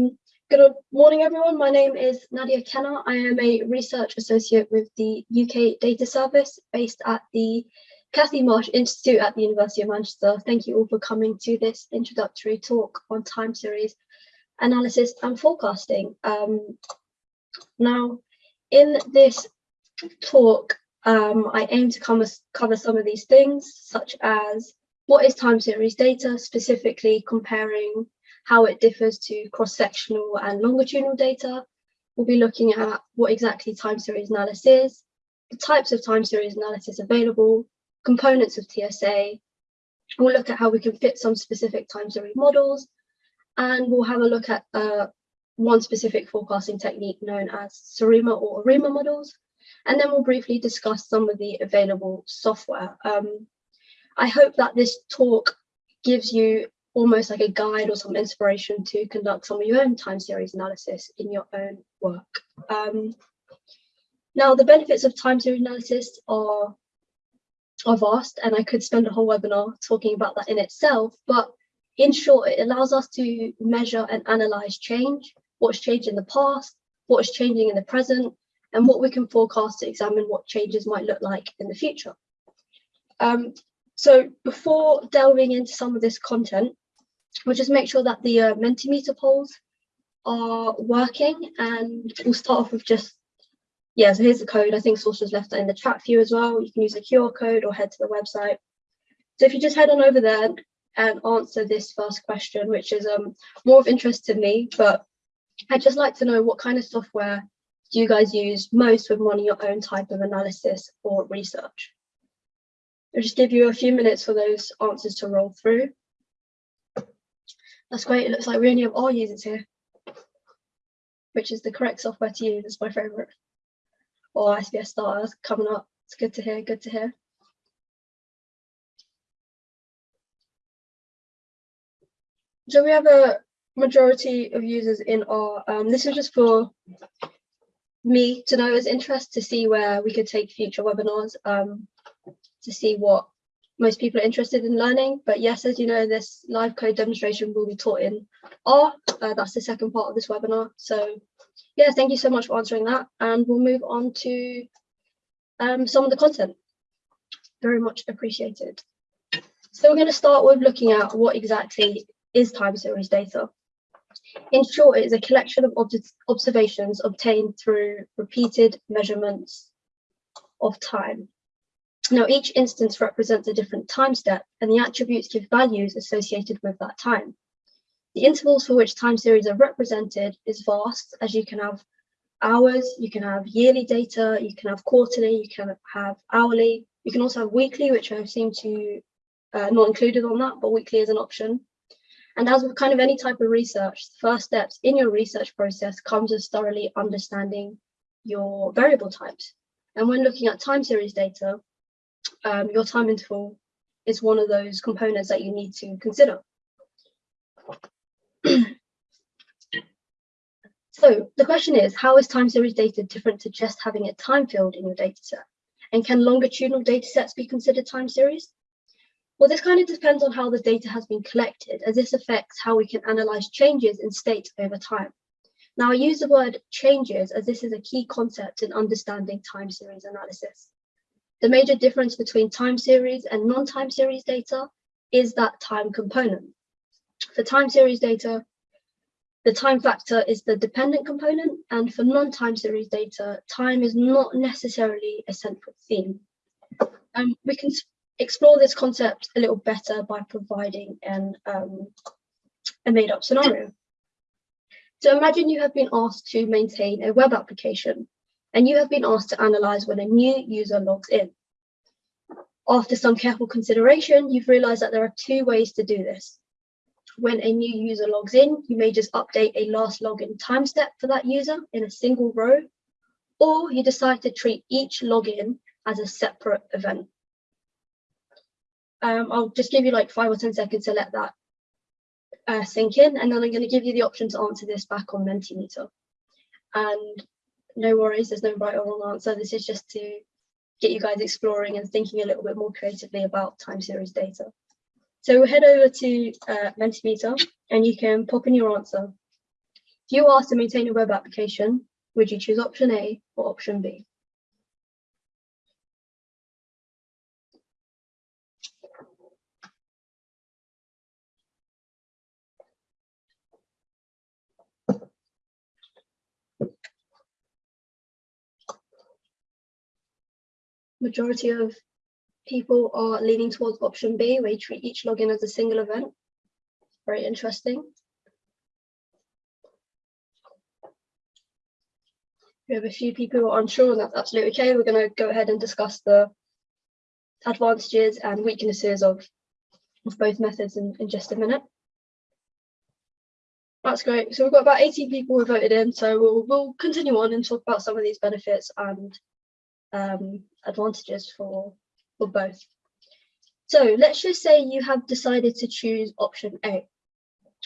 Good morning, everyone. My name is Nadia Kenner. I am a research associate with the UK Data Service based at the Cathie Marsh Institute at the University of Manchester. Thank you all for coming to this introductory talk on time series analysis and forecasting. Um, now, in this talk, um, I aim to cover, cover some of these things, such as what is time series data, specifically comparing how it differs to cross-sectional and longitudinal data. We'll be looking at what exactly time series analysis is, the types of time series analysis available, components of TSA. We'll look at how we can fit some specific time series models, and we'll have a look at uh, one specific forecasting technique known as SARIMA or ARIMA models, and then we'll briefly discuss some of the available software. Um, I hope that this talk gives you almost like a guide or some inspiration to conduct some of your own time series analysis in your own work. Um, now, the benefits of time series analysis are, are vast, and I could spend a whole webinar talking about that in itself, but in short, it allows us to measure and analyze change, what's changed in the past, what's changing in the present, and what we can forecast to examine what changes might look like in the future. Um, so before delving into some of this content, we'll just make sure that the uh, Mentimeter polls are working and we'll start off with just, yeah, so here's the code. I think Source has left that in the chat for you as well. You can use the QR code or head to the website. So if you just head on over there and answer this first question, which is um, more of interest to me, but I'd just like to know what kind of software do you guys use most when running your own type of analysis or research? I'll just give you a few minutes for those answers to roll through. That's great. It looks like we only have R users here, which is the correct software to use. It's my favorite. Or SPSS stars coming up. It's good to hear. Good to hear. So we have a majority of users in R. Um, this is just for me to know as interest to see where we could take future webinars um, to see what most people are interested in learning. But yes, as you know, this live code demonstration will be taught in R. Uh, that's the second part of this webinar. So yeah, thank you so much for answering that. And we'll move on to um, some of the content. Very much appreciated. So we're going to start with looking at what exactly is time series data. In short, it is a collection of ob observations obtained through repeated measurements of time. Now, each instance represents a different time step, and the attributes give values associated with that time. The intervals for which time series are represented is vast, as you can have hours, you can have yearly data, you can have quarterly, you can have hourly, you can also have weekly, which I seem to uh, not included on that, but weekly is an option. And as with kind of any type of research, the first steps in your research process comes with thoroughly understanding your variable types. And when looking at time series data, um, your time interval is one of those components that you need to consider. so the question is, how is time series data different to just having a time field in your data set? And can longitudinal data sets be considered time series? Well, this kind of depends on how the data has been collected, as this affects how we can analyze changes in state over time. Now, I use the word changes as this is a key concept in understanding time series analysis. The major difference between time series and non-time series data is that time component. For time series data, the time factor is the dependent component, and for non-time series data, time is not necessarily a central theme. Um, we can explore this concept a little better by providing an, um, a made-up scenario. So imagine you have been asked to maintain a web application and you have been asked to analyze when a new user logs in. After some careful consideration, you've realized that there are two ways to do this. When a new user logs in, you may just update a last login time step for that user in a single row, or you decide to treat each login as a separate event. Um, I'll just give you like five or 10 seconds to let that uh, sink in, and then I'm going to give you the option to answer this back on Mentimeter. And no worries, there's no right or wrong answer. This is just to get you guys exploring and thinking a little bit more creatively about time series data. So we'll head over to uh, Mentimeter and you can pop in your answer. If you are to maintain a web application, would you choose option A or option B? Majority of people are leaning towards option B, where you treat each login as a single event. Very interesting. We have a few people who are unsure, and that's absolutely okay. We're going to go ahead and discuss the advantages and weaknesses of, of both methods in, in just a minute. That's great. So we've got about 80 people who voted in, so we'll, we'll continue on and talk about some of these benefits and um, advantages for, for both. So let's just say you have decided to choose option A,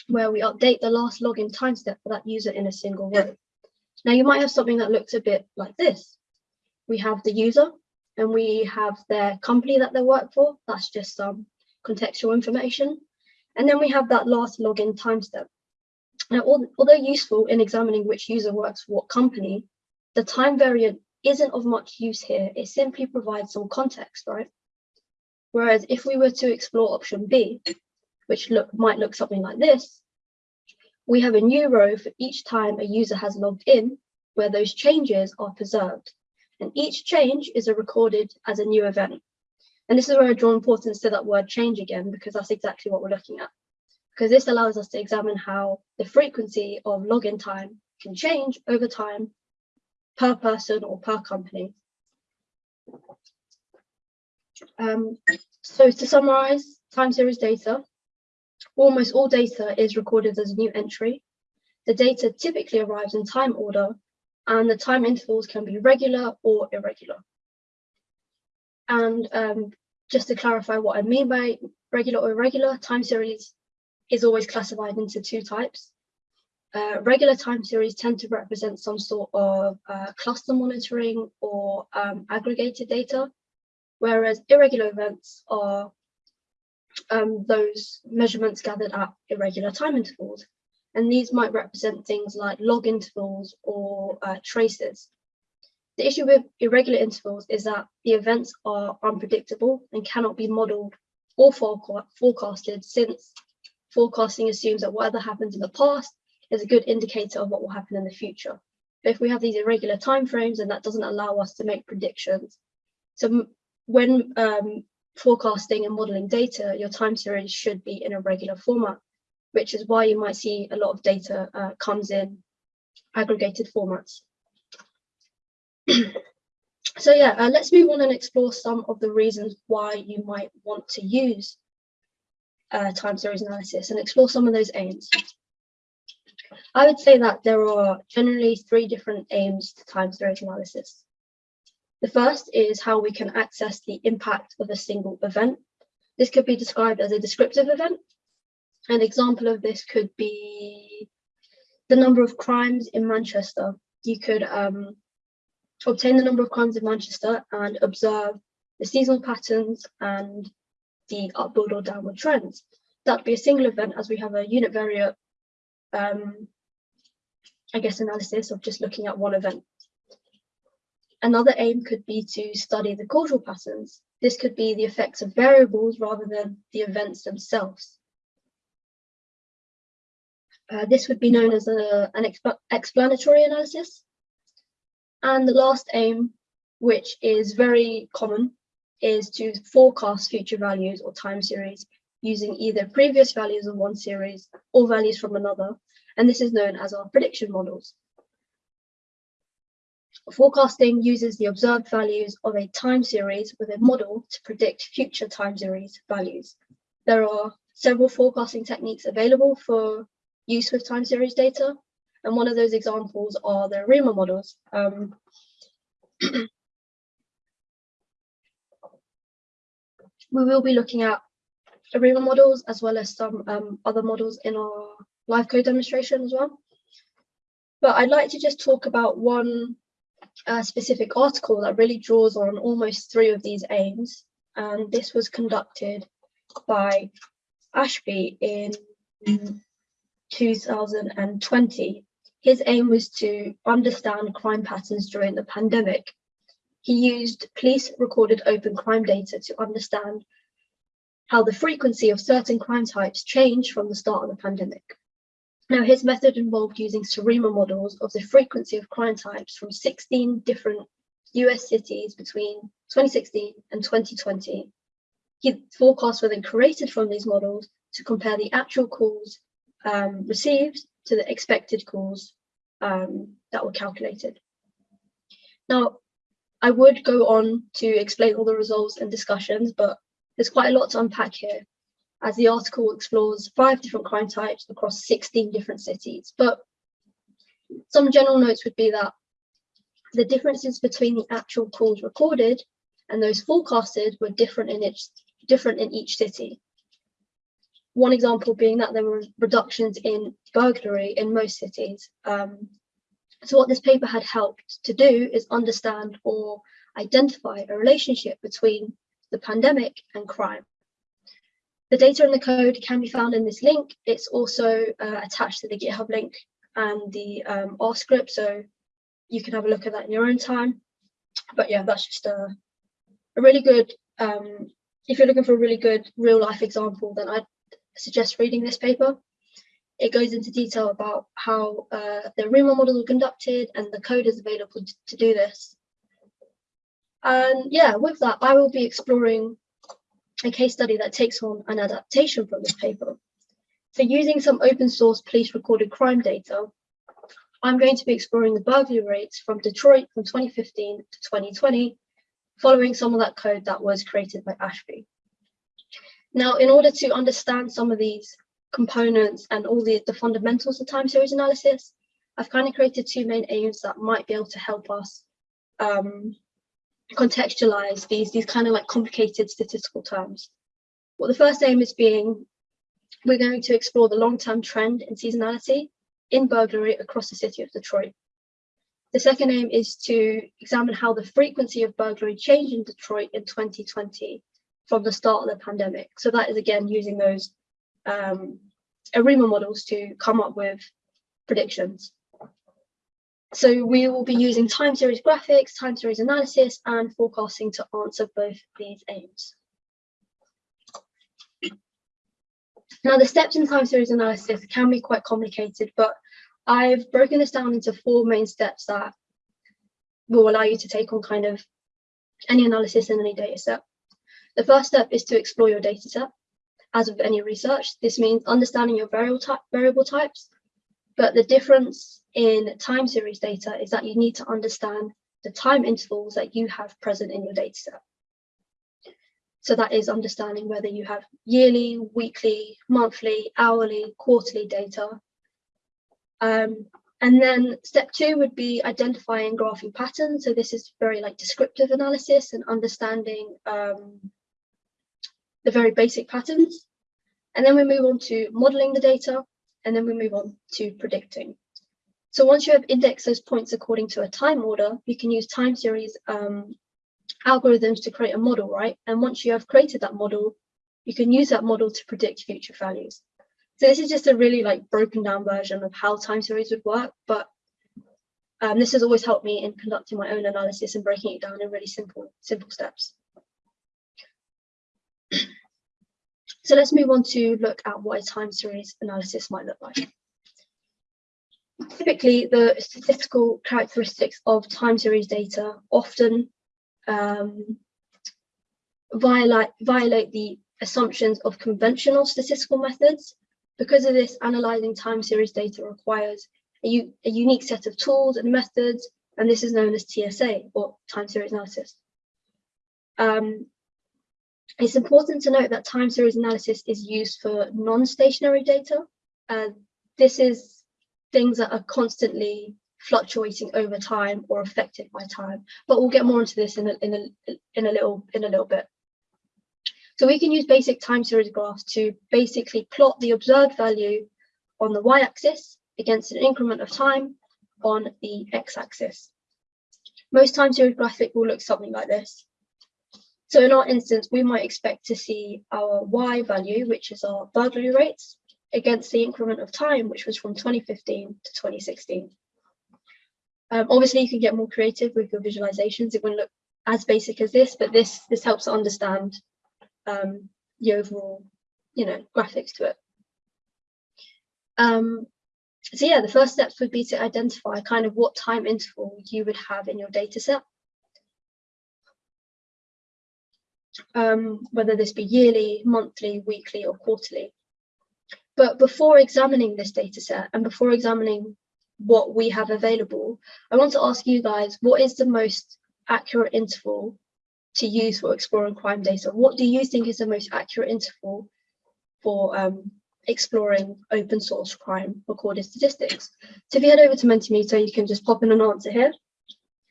where we update the last login time step for that user in a single row. Now you might have something that looks a bit like this. We have the user and we have their company that they work for. That's just some contextual information. And then we have that last login time step. Now, although useful in examining which user works for what company, the time variant isn't of much use here. It simply provides some context, right? Whereas if we were to explore option B, which look might look something like this, we have a new row for each time a user has logged in where those changes are preserved. And each change is recorded as a new event. And this is where I draw importance to that word change again, because that's exactly what we're looking at. Because this allows us to examine how the frequency of login time can change over time per person or per company. Um, so to summarize time series data, almost all data is recorded as a new entry. The data typically arrives in time order and the time intervals can be regular or irregular. And um, just to clarify what I mean by regular or irregular, time series is always classified into two types. Uh, regular time series tend to represent some sort of uh, cluster monitoring or um, aggregated data, whereas irregular events are um, those measurements gathered at irregular time intervals. And these might represent things like log intervals or uh, traces. The issue with irregular intervals is that the events are unpredictable and cannot be modeled or forecasted since forecasting assumes that whatever happens in the past is a good indicator of what will happen in the future. But if we have these irregular timeframes, then that doesn't allow us to make predictions. So when um, forecasting and modeling data, your time series should be in a regular format, which is why you might see a lot of data uh, comes in aggregated formats. so yeah, uh, let's move on and explore some of the reasons why you might want to use uh, time series analysis and explore some of those aims. I would say that there are generally three different aims to time series analysis. The first is how we can access the impact of a single event. This could be described as a descriptive event. An example of this could be the number of crimes in Manchester. You could um, obtain the number of crimes in Manchester and observe the seasonal patterns and the upward or downward trends. That'd be a single event as we have a univariate um, I guess, analysis of just looking at one event. Another aim could be to study the causal patterns. This could be the effects of variables rather than the events themselves. Uh, this would be known as a, an exp explanatory analysis. And the last aim, which is very common, is to forecast future values or time series using either previous values of one series or values from another and this is known as our prediction models. Forecasting uses the observed values of a time series with a model to predict future time series values. There are several forecasting techniques available for use with time series data, and one of those examples are the ARIMA models. Um, we will be looking at ARIMA models as well as some um, other models in our live code demonstration as well. But I'd like to just talk about one uh, specific article that really draws on almost three of these aims. And this was conducted by Ashby in 2020. his aim was to understand crime patterns during the pandemic. He used police recorded open crime data to understand how the frequency of certain crime types changed from the start of the pandemic. Now, his method involved using SARIMA models of the frequency of crime types from 16 different US cities between 2016 and 2020. He forecasts were then created from these models to compare the actual calls um, received to the expected calls um, that were calculated. Now, I would go on to explain all the results and discussions, but there's quite a lot to unpack here as the article explores five different crime types across 16 different cities. But some general notes would be that the differences between the actual calls recorded and those forecasted were different in each, different in each city. One example being that there were reductions in burglary in most cities. Um, so what this paper had helped to do is understand or identify a relationship between the pandemic and crime. The data and the code can be found in this link. It's also uh, attached to the GitHub link and the um, R script, so you can have a look at that in your own time. But yeah, that's just a, a really good, um, if you're looking for a really good real life example, then I'd suggest reading this paper. It goes into detail about how uh, the ARIMA models were conducted and the code is available to do this. And yeah, with that, I will be exploring a case study that takes on an adaptation from this paper. So using some open source police recorded crime data, I'm going to be exploring the burglary rates from Detroit from 2015 to 2020, following some of that code that was created by Ashby. Now, in order to understand some of these components and all the, the fundamentals of time series analysis, I've kind of created two main aims that might be able to help us um, contextualize these, these kind of like complicated statistical terms. Well, the first aim is being, we're going to explore the long-term trend in seasonality in burglary across the city of Detroit. The second aim is to examine how the frequency of burglary changed in Detroit in 2020 from the start of the pandemic. So that is again using those um, ARIMA models to come up with predictions. So we will be using time series graphics, time series analysis, and forecasting to answer both these aims. Now the steps in time series analysis can be quite complicated, but I've broken this down into four main steps that will allow you to take on kind of any analysis in any data set. The first step is to explore your data set. As with any research, this means understanding your variable, type, variable types, but the difference in time series data is that you need to understand the time intervals that you have present in your data set. So that is understanding whether you have yearly, weekly, monthly, hourly, quarterly data. Um, and then step two would be identifying graphing patterns. So this is very like descriptive analysis and understanding um, the very basic patterns. And then we move on to modeling the data, and then we move on to predicting. So once you have indexed those points according to a time order, you can use time series um, algorithms to create a model, right? And once you have created that model, you can use that model to predict future values. So this is just a really like broken down version of how time series would work, but um, this has always helped me in conducting my own analysis and breaking it down in really simple, simple steps. So let's move on to look at what a time series analysis might look like. Typically, the statistical characteristics of time series data often um, violate, violate the assumptions of conventional statistical methods. Because of this, analyzing time series data requires a, a unique set of tools and methods, and this is known as TSA, or time series analysis. Um, it's important to note that time series analysis is used for non-stationary data. Uh, this is things that are constantly fluctuating over time or affected by time, but we'll get more into this in a, in a, in a little in a little bit. So we can use basic time series graphs to basically plot the observed value on the y-axis against an increment of time on the x-axis. Most time series graphic will look something like this. So in our instance, we might expect to see our Y value, which is our burglary rates, against the increment of time, which was from 2015 to 2016. Um, obviously, you can get more creative with your visualizations. It wouldn't look as basic as this, but this this helps understand um, the overall, you know, graphics to it. Um, so yeah, the first steps would be to identify kind of what time interval you would have in your data set. Um, whether this be yearly, monthly, weekly or quarterly. But before examining this data set and before examining what we have available, I want to ask you guys, what is the most accurate interval to use for exploring crime data? What do you think is the most accurate interval for um, exploring open source crime recorded statistics? So if you head over to Mentimeter, you can just pop in an answer here.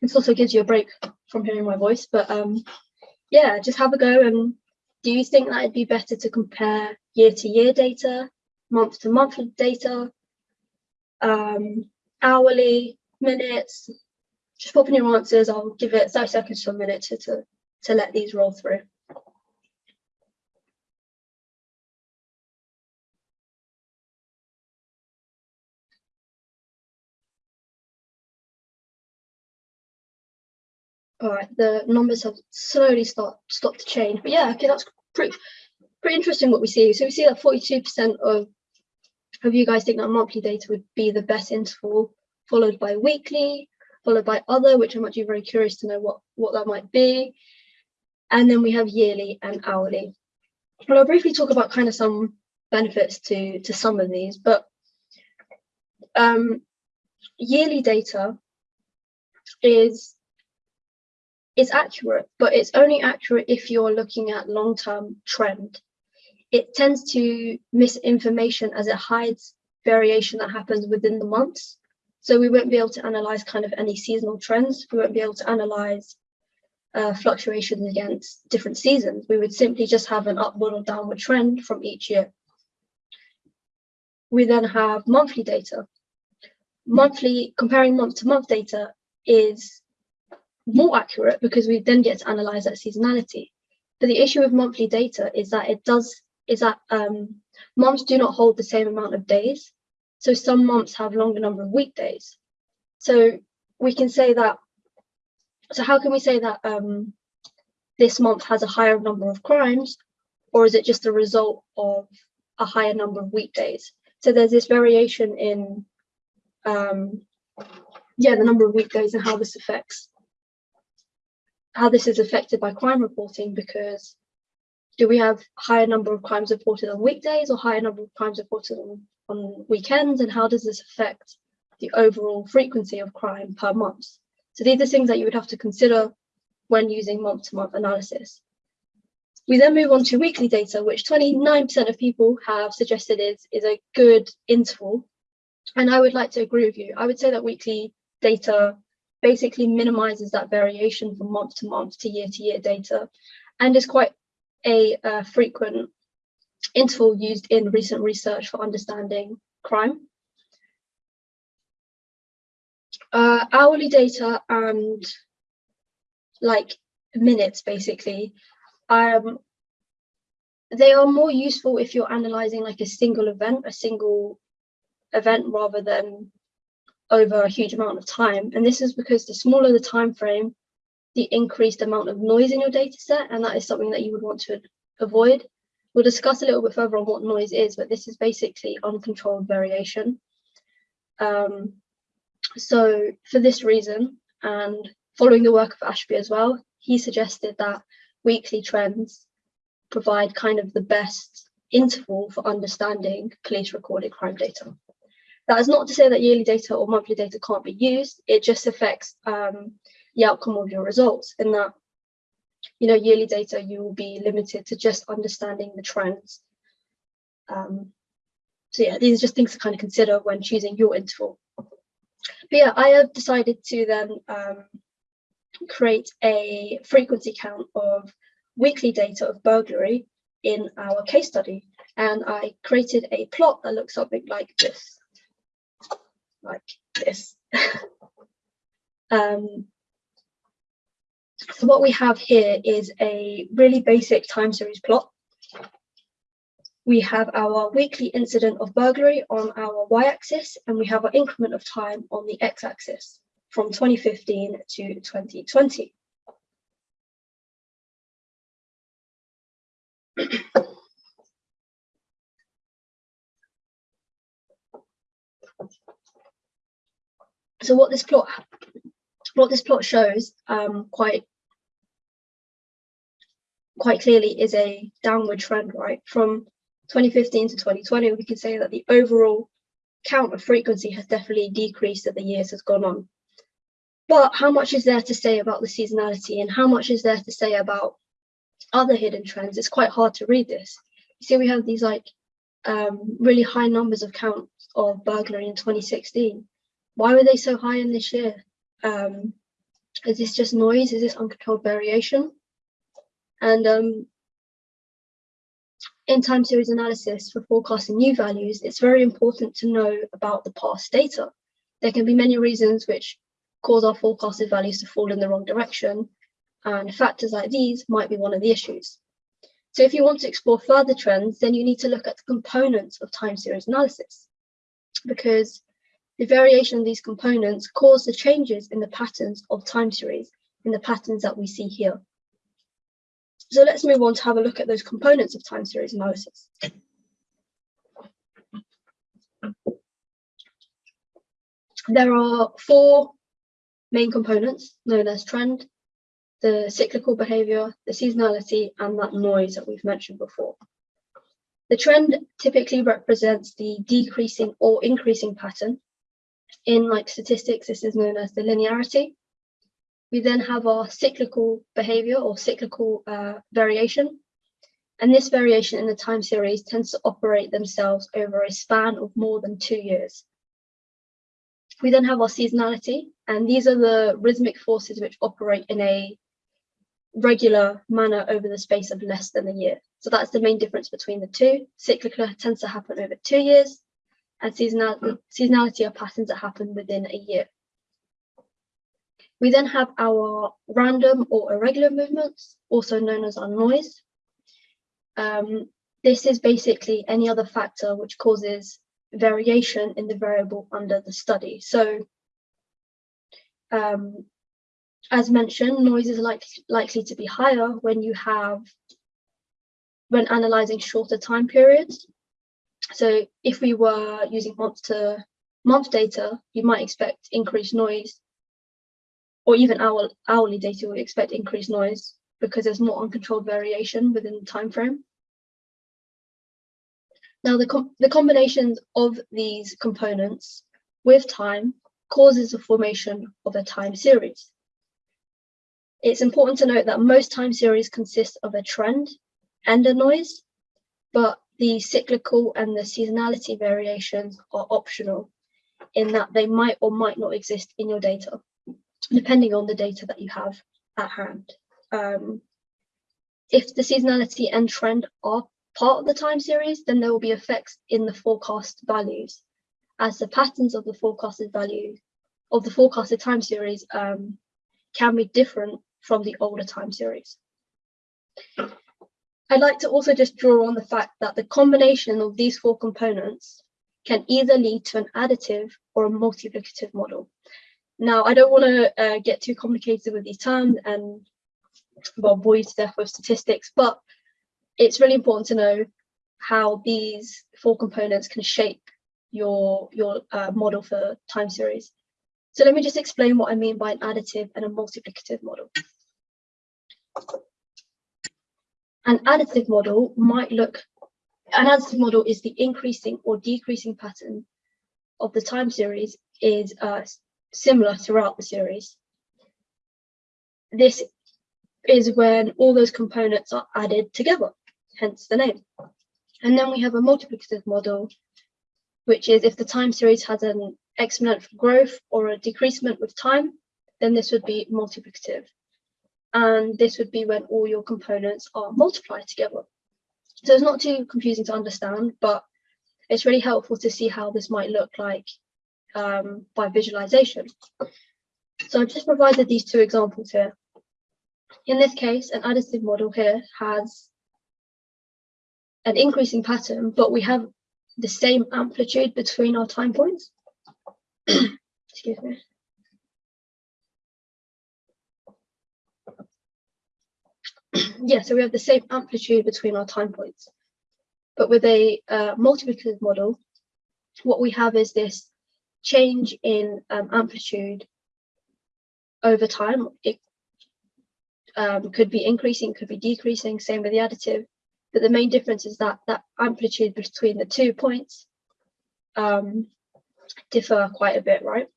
This also gives you a break from hearing my voice, but um, yeah, just have a go. And do you think that it'd be better to compare year to year data, month to month data, um, hourly, minutes? Just pop in your answers. I'll give it 30 seconds to a minute to, to, to let these roll through. all right, the numbers have slowly start, stopped to change. But yeah, okay, that's pretty pretty interesting what we see. So we see that 42% of, of you guys think that monthly data would be the best interval, followed by weekly, followed by other, which I'm actually very curious to know what, what that might be. And then we have yearly and hourly. Well, I'll briefly talk about kind of some benefits to, to some of these, but um, yearly data is is accurate, but it's only accurate if you're looking at long-term trend. It tends to miss information as it hides variation that happens within the months. So we won't be able to analyze kind of any seasonal trends. We won't be able to analyze uh, fluctuations against different seasons. We would simply just have an upward or downward trend from each year. We then have monthly data. Monthly, comparing month to month data is more accurate because we then get to analyze that seasonality. But the issue with monthly data is that it does is that um, months do not hold the same amount of days. So some months have longer number of weekdays. So we can say that. So how can we say that um, this month has a higher number of crimes, or is it just a result of a higher number of weekdays? So there's this variation in, um, yeah, the number of weekdays and how this affects how this is affected by crime reporting because do we have higher number of crimes reported on weekdays or higher number of crimes reported on, on weekends? And how does this affect the overall frequency of crime per month? So these are things that you would have to consider when using month-to-month -month analysis. We then move on to weekly data which 29% of people have suggested is is a good interval. And i would like to agree with you. I would say that weekly data basically minimizes that variation from month to month to year to year data and is quite a uh, frequent interval used in recent research for understanding crime. Uh, hourly data and like minutes basically um, they are more useful if you're analyzing like a single event a single event rather than over a huge amount of time. And this is because the smaller the time frame, the increased amount of noise in your data set, and that is something that you would want to avoid. We'll discuss a little bit further on what noise is, but this is basically uncontrolled variation. Um, so for this reason, and following the work of Ashby as well, he suggested that weekly trends provide kind of the best interval for understanding police recorded crime data. That is not to say that yearly data or monthly data can't be used. It just affects um, the outcome of your results in that, you know, yearly data, you will be limited to just understanding the trends. Um, so yeah, these are just things to kind of consider when choosing your interval. But yeah, I have decided to then um, create a frequency count of weekly data of burglary in our case study. And I created a plot that looks something like this like this. um, so what we have here is a really basic time series plot. we have our weekly incident of burglary on our y-axis, and we have our increment of time on the x-axis from 2015 to 2020. so what this plot what this plot shows um, quite quite clearly is a downward trend, right? From 2015 to 2020, we can say that the overall count of frequency has definitely decreased as the years has gone on. But how much is there to say about the seasonality and how much is there to say about other hidden trends? It's quite hard to read this. You see, we have these like um, really high numbers of counts of burglary in 2016. Why were they so high in this year? Um, is this just noise? Is this uncontrolled variation? And um, in time series analysis for forecasting new values, it's very important to know about the past data. There can be many reasons which cause our forecasted values to fall in the wrong direction, and factors like these might be one of the issues. So if you want to explore further trends, then you need to look at the components of time series analysis, because the variation of these components cause the changes in the patterns of time series, in the patterns that we see here. So let's move on to have a look at those components of time series analysis. There are four main components known as trend, the cyclical behavior, the seasonality, and that noise that we've mentioned before. The trend typically represents the decreasing or increasing pattern. In like statistics, this is known as the linearity. We then have our cyclical behavior or cyclical uh, variation. And this variation in the time series tends to operate themselves over a span of more than two years. We then have our seasonality, and these are the rhythmic forces which operate in a regular manner over the space of less than a year. So that's the main difference between the two. Cyclical tends to happen over two years, and seasonal seasonality are patterns that happen within a year. We then have our random or irregular movements, also known as our noise. Um, this is basically any other factor which causes variation in the variable under the study. So um, as mentioned, noise is like, likely to be higher when you have, when analyzing shorter time periods. So if we were using month to month data, you might expect increased noise or even hour, hourly data, we expect increased noise because there's more uncontrolled variation within the time frame. Now, the, com the combinations of these components with time causes the formation of a time series. It's important to note that most time series consist of a trend and a noise, but the cyclical and the seasonality variations are optional in that they might or might not exist in your data depending on the data that you have at hand. Um, if the seasonality and trend are part of the time series, then there will be effects in the forecast values as the patterns of the forecasted value of the forecasted time series um, can be different from the older time series. I'd like to also just draw on the fact that the combination of these four components can either lead to an additive or a multiplicative model. Now, I don't want to uh, get too complicated with these terms and well, to death with statistics, but it's really important to know how these four components can shape your, your uh, model for time series. So let me just explain what I mean by an additive and a multiplicative model. An additive model might look, an additive model is the increasing or decreasing pattern of the time series is uh, similar throughout the series. This is when all those components are added together, hence the name. And then we have a multiplicative model, which is if the time series has an exponential growth or a decreasement with time, then this would be multiplicative. And this would be when all your components are multiplied together. So it's not too confusing to understand, but it's really helpful to see how this might look like um, by visualization. So I've just provided these two examples here. In this case, an additive model here has an increasing pattern, but we have the same amplitude between our time points. Excuse me. yeah, so we have the same amplitude between our time points. But with a uh, multiplicative model, what we have is this change in um, amplitude over time. It um, could be increasing, could be decreasing, same with the additive. But the main difference is that that amplitude between the two points um, differ quite a bit, right?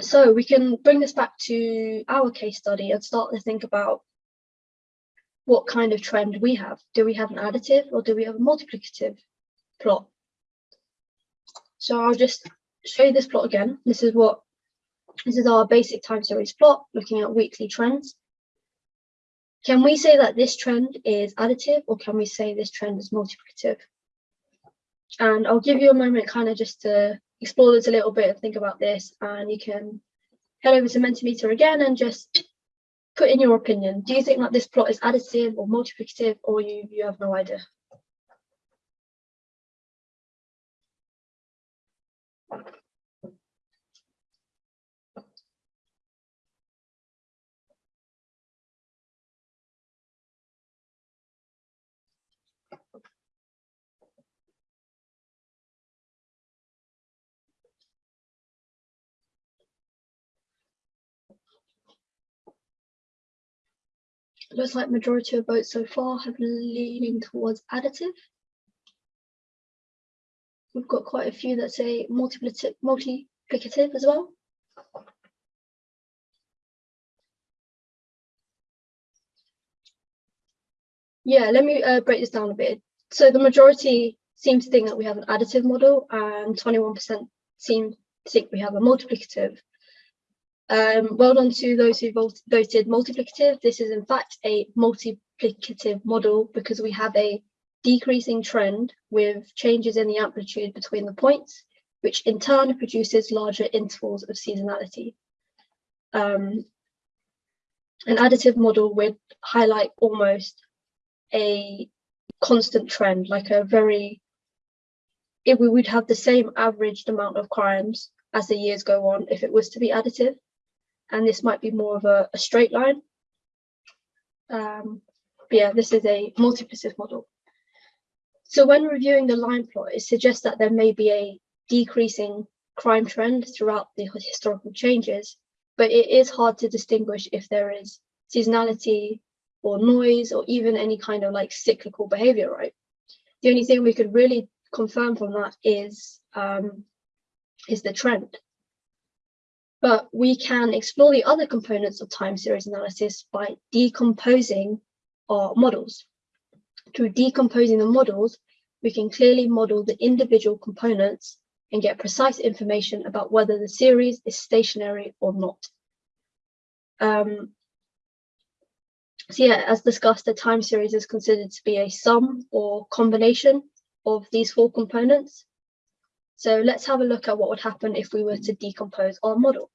So we can bring this back to our case study and start to think about what kind of trend we have. Do we have an additive or do we have a multiplicative plot? So I'll just show you this plot again. This is what this is our basic time series plot looking at weekly trends. Can we say that this trend is additive or can we say this trend is multiplicative? And I'll give you a moment kind of just to explore this a little bit and think about this and you can head over to Mentimeter again and just put in your opinion. Do you think that this plot is additive or multiplicative or you, you have no idea? Looks like majority of votes so far have leaning towards additive. We've got quite a few that say multiplicative, multiplicative as well. Yeah, let me uh, break this down a bit. So the majority seem to think that we have an additive model and 21% seem to think we have a multiplicative. Um, well done to those who voted multiplicative. This is in fact a multiplicative model because we have a decreasing trend with changes in the amplitude between the points, which in turn produces larger intervals of seasonality. Um, an additive model would highlight almost a constant trend, like a very, if we would have the same averaged amount of crimes as the years go on if it was to be additive and this might be more of a, a straight line. Um, but yeah, this is a multiplicative model. So when reviewing the line plot, it suggests that there may be a decreasing crime trend throughout the historical changes, but it is hard to distinguish if there is seasonality or noise or even any kind of like cyclical behavior, right? The only thing we could really confirm from that is um, is the trend but we can explore the other components of time series analysis by decomposing our models. Through decomposing the models, we can clearly model the individual components and get precise information about whether the series is stationary or not. Um, so yeah, as discussed, the time series is considered to be a sum or combination of these four components. So let's have a look at what would happen if we were to decompose our model.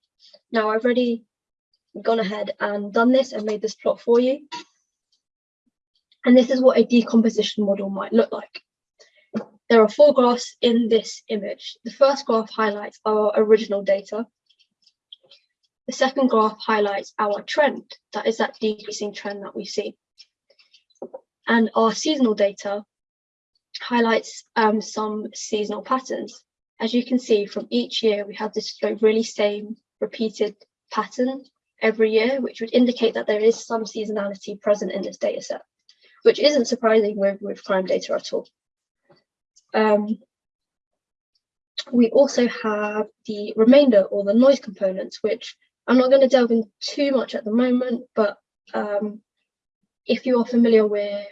Now I've already gone ahead and done this and made this plot for you. And this is what a decomposition model might look like. There are four graphs in this image. The first graph highlights our original data. The second graph highlights our trend, that is that decreasing trend that we see. And our seasonal data highlights um, some seasonal patterns as you can see from each year, we have this like, really same repeated pattern every year, which would indicate that there is some seasonality present in this data set, which isn't surprising with, with crime data at all. Um, we also have the remainder or the noise components, which I'm not going to delve in too much at the moment, but um, if you are familiar with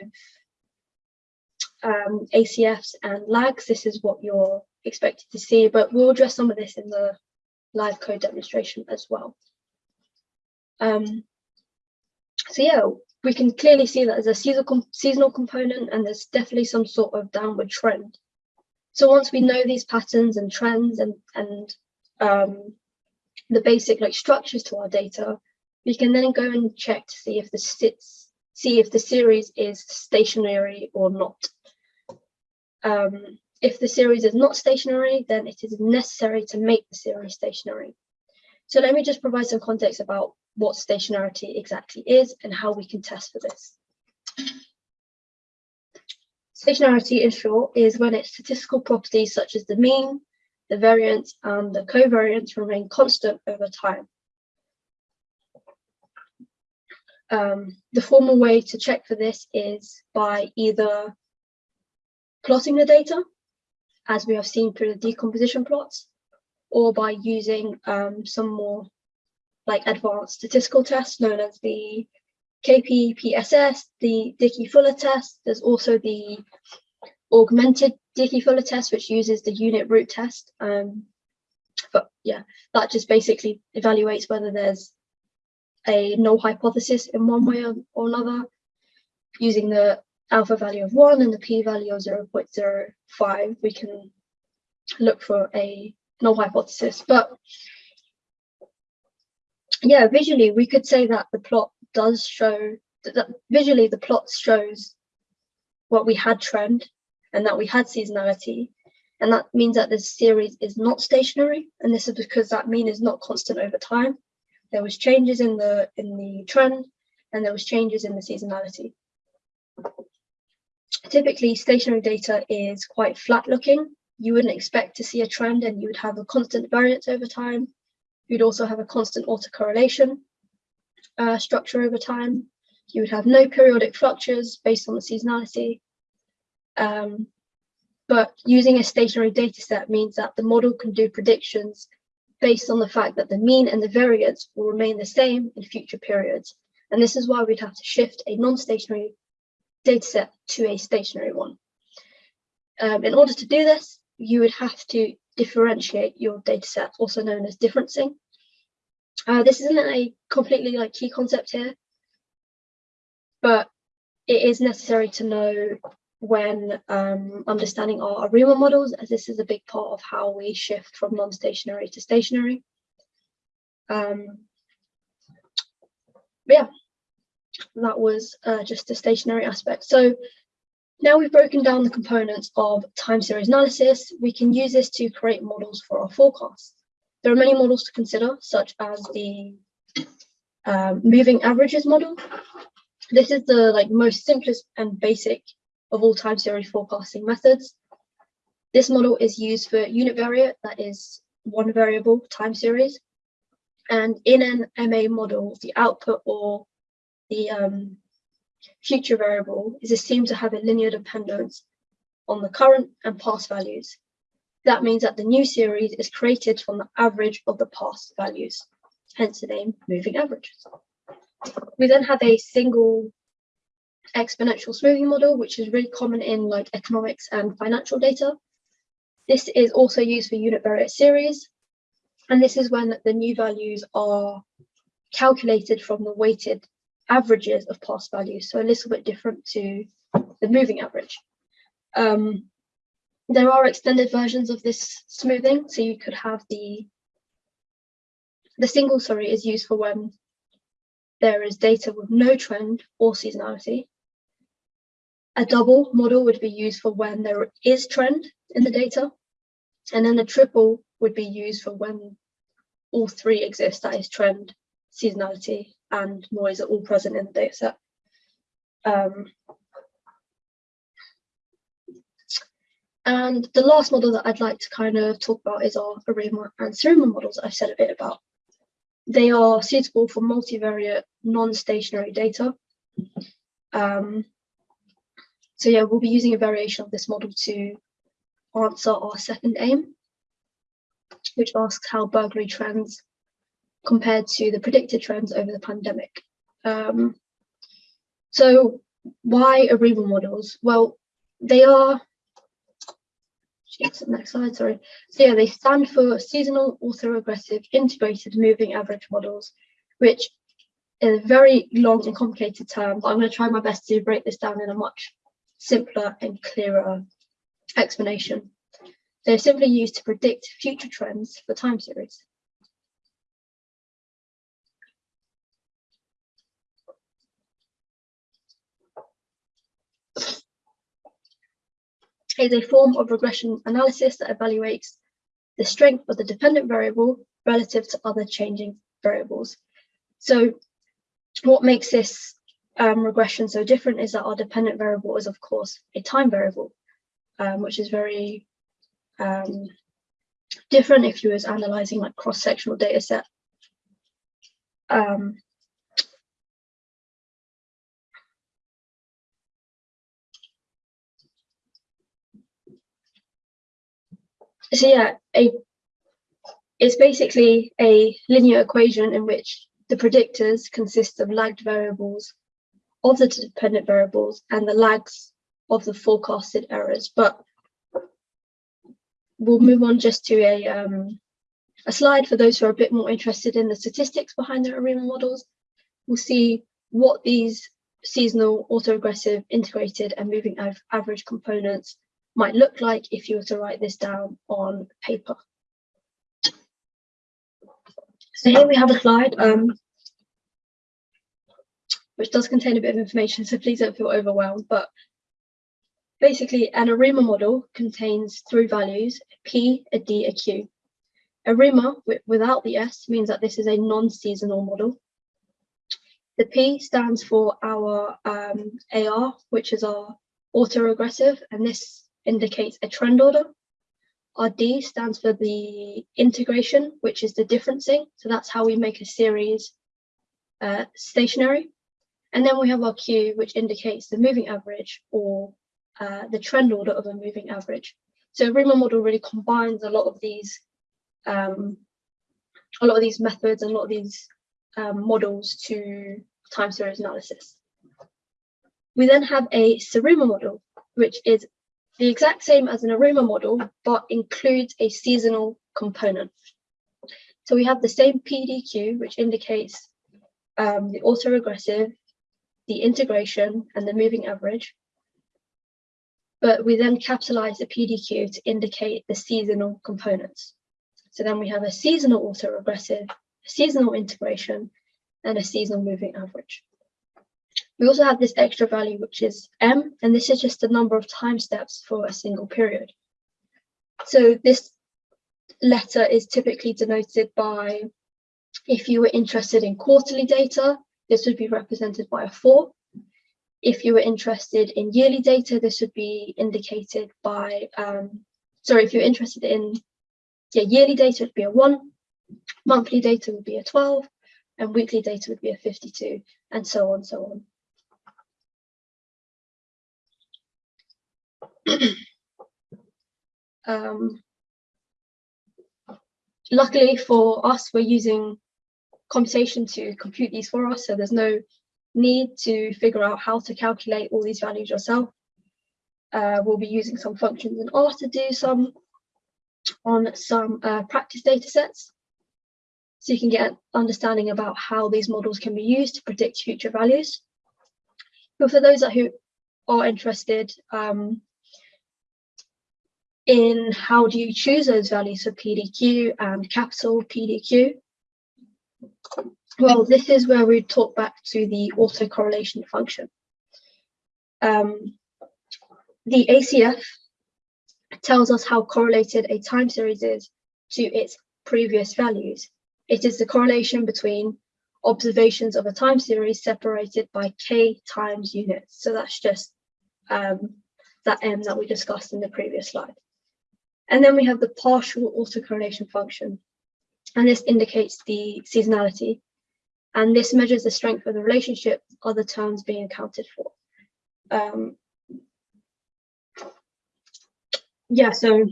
um, ACFs and lags, this is what you're expected to see, but we'll address some of this in the live code demonstration as well. Um, so yeah, we can clearly see that there's a seasonal, seasonal component and there's definitely some sort of downward trend. So once we know these patterns and trends and, and um, the basic like structures to our data, we can then go and check to see if the sits, see if the series is stationary or not. Um, if the series is not stationary, then it is necessary to make the series stationary. So let me just provide some context about what stationarity exactly is and how we can test for this. Stationarity, in short, is when its statistical properties such as the mean, the variance, and the covariance remain constant over time. Um, the formal way to check for this is by either plotting the data, as we have seen through the decomposition plots, or by using um, some more like advanced statistical tests known as the KPSS, the Dickey-Fuller test. There's also the augmented Dickey-Fuller test, which uses the unit root test. Um, but yeah, that just basically evaluates whether there's a null hypothesis in one way or, or another using the alpha value of 1 and the p-value of 0 0.05 we can look for a null hypothesis but yeah visually we could say that the plot does show that, that visually the plot shows what we had trend and that we had seasonality. And that means that this series is not stationary. And this is because that mean is not constant over time. There was changes in the in the trend and there was changes in the seasonality. Typically, stationary data is quite flat looking. You wouldn't expect to see a trend and you would have a constant variance over time. You'd also have a constant autocorrelation uh, structure over time. You would have no periodic fluctuations based on the seasonality. Um, but using a stationary data set means that the model can do predictions based on the fact that the mean and the variance will remain the same in future periods. And this is why we'd have to shift a non-stationary dataset to a stationary one. Um, in order to do this, you would have to differentiate your dataset, also known as differencing. Uh, this isn't a completely like key concept here, but it is necessary to know when um, understanding our ARIMA models, as this is a big part of how we shift from non-stationary to stationary. Um, yeah, that was uh, just the stationary aspect. So now we've broken down the components of time series analysis, we can use this to create models for our forecasts. There are many models to consider, such as the um, moving averages model. This is the like most simplest and basic of all time series forecasting methods. This model is used for unit univariate, that is one variable time series. And in an MA model, the output or the um, future variable is assumed to have a linear dependence on the current and past values. That means that the new series is created from the average of the past values, hence the name moving averages. We then have a single exponential smoothing model, which is really common in like economics and financial data. This is also used for univariate series. And this is when the new values are calculated from the weighted averages of past values. So a little bit different to the moving average. Um, there are extended versions of this smoothing. So you could have the, the single, sorry, is used for when there is data with no trend or seasonality. A double model would be used for when there is trend in the data. And then the triple would be used for when all three exist, that is trend, seasonality, and noise are all present in the dataset. Um, and the last model that I'd like to kind of talk about is our ARIMA and SARIMA models I've said a bit about. They are suitable for multivariate non-stationary data. Um, so yeah, we'll be using a variation of this model to answer our second aim, which asks how burglary trends compared to the predicted trends over the pandemic. Um, so why ARIMA models? Well, they are, next slide, sorry. So yeah, they stand for seasonal autoregressive integrated moving average models, which is a very long and complicated term, but I'm going to try my best to break this down in a much simpler and clearer explanation. They're simply used to predict future trends for time series. Is a form of regression analysis that evaluates the strength of the dependent variable relative to other changing variables. So what makes this um, regression so different is that our dependent variable is, of course, a time variable, um, which is very um, different if you was analyzing like cross-sectional data set. Um, so yeah, a it's basically a linear equation in which the predictors consist of lagged variables of the dependent variables and the lags of the forecasted errors. But we'll move on just to a, um, a slide for those who are a bit more interested in the statistics behind the ARIMA models. We'll see what these seasonal, autoregressive, integrated and moving av average components might look like if you were to write this down on paper. So here we have a slide um, which does contain a bit of information, so please don't feel overwhelmed. But basically, an ARIMA model contains three values, a P, a D, a Q. ARIMA without the S means that this is a non-seasonal model. The P stands for our um, AR, which is our autoregressive, and this indicates a trend order. Our D stands for the integration, which is the differencing. So that's how we make a series uh, stationary. And then we have our Q, which indicates the moving average or uh, the trend order of a moving average. So ARIMA model really combines a lot of these um, a lot of these methods and a lot of these um, models to time series analysis. We then have a SARIMA model, which is the exact same as an ARIMA model, but includes a seasonal component. So we have the same PDQ, which indicates um, the autoregressive, the integration, and the moving average. But we then capitalize the PDQ to indicate the seasonal components. So then we have a seasonal autoregressive, a seasonal integration, and a seasonal moving average. We also have this extra value, which is m, and this is just the number of time steps for a single period. So this letter is typically denoted by, if you were interested in quarterly data, this would be represented by a four. If you were interested in yearly data, this would be indicated by, um, sorry, if you're interested in yeah, yearly data, it would be a one, monthly data would be a 12, and weekly data would be a 52, and so on, so on. um, luckily for us, we're using computation to compute these for us, so there's no need to figure out how to calculate all these values yourself. Uh, we'll be using some functions in R to do some on some uh, practice data sets. So you can get an understanding about how these models can be used to predict future values. But for those who are interested, um, in how do you choose those values for PDQ and capital PDQ? Well, this is where we talk back to the autocorrelation function. Um, the ACF tells us how correlated a time series is to its previous values. It is the correlation between observations of a time series separated by k times units. So that's just um, that m that we discussed in the previous slide. And then we have the partial autocorrelation function. And this indicates the seasonality. And this measures the strength of the relationship other terms being accounted for. Um, yeah, so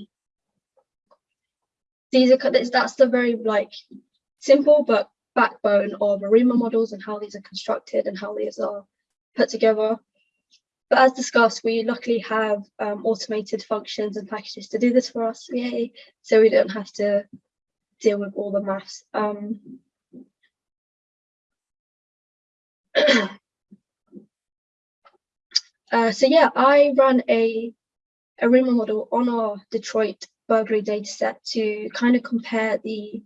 these are that's the very like simple but backbone of ARIMA models and how these are constructed and how these are put together. But as discussed, we luckily have um, automated functions and packages to do this for us, yay! So we don't have to deal with all the maths. Um, uh, so yeah, I ran a, a ARIMA model on our Detroit burglary dataset to kind of compare the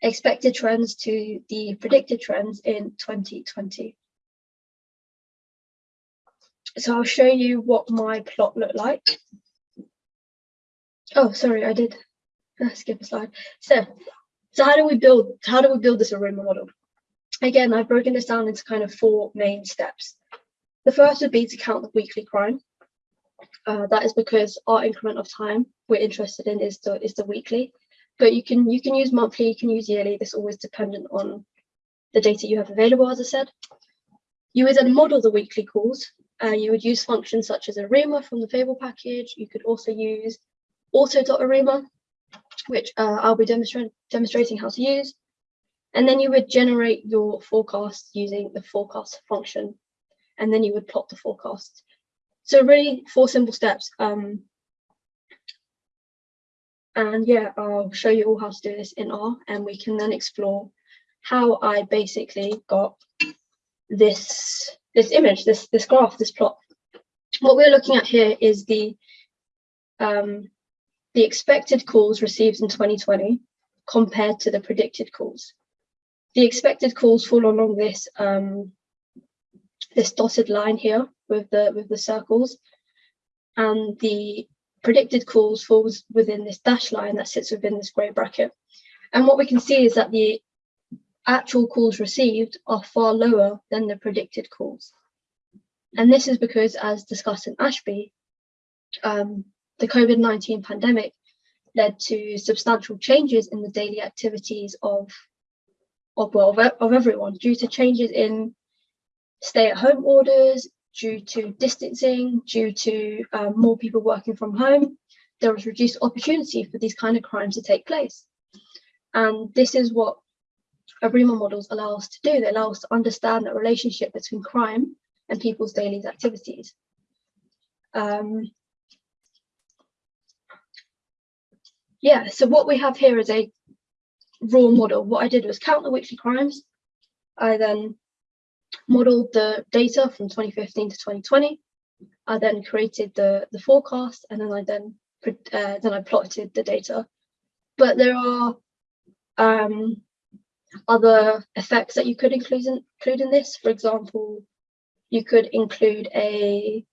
expected trends to the predicted trends in 2020 so I'll show you what my plot looked like. Oh, sorry, I did skip a slide. So, so how do we build, how do we build this ARIMA model? Again, I've broken this down into kind of four main steps. The first would be to count the weekly crime. Uh, that is because our increment of time we're interested in is the is the weekly, but you can you can use monthly, you can use yearly. This always dependent on the data you have available, as I said. You would then model the weekly calls. Uh, you would use functions such as ARIMA from the Fable package. You could also use auto.arima, which uh, I'll be demonstrating demonstrating how to use. And then you would generate your forecast using the forecast function, and then you would plot the forecast. So really four simple steps. Um, and yeah, I'll show you all how to do this in R and we can then explore how I basically got this, this image, this, this graph, this plot. What we're looking at here is the, um, the expected calls received in 2020 compared to the predicted calls. The expected calls fall along this um, this dotted line here with the with the circles and the predicted calls falls within this dash line that sits within this grey bracket. And what we can see is that the actual calls received are far lower than the predicted calls. And this is because, as discussed in Ashby, um, the COVID-19 pandemic led to substantial changes in the daily activities of, of, well, of, of everyone due to changes in stay at home orders, due to distancing, due to um, more people working from home, there was reduced opportunity for these kind of crimes to take place. And this is what ARIMA models allow us to do. They allow us to understand the relationship between crime and people's daily activities. Um, yeah, so what we have here is a raw model. What I did was count the weekly crimes. I then modeled the data from 2015 to 2020. I then created the, the forecast and then I then uh, then I plotted the data. But there are um, other effects that you could include in, include in this. For example, you could include a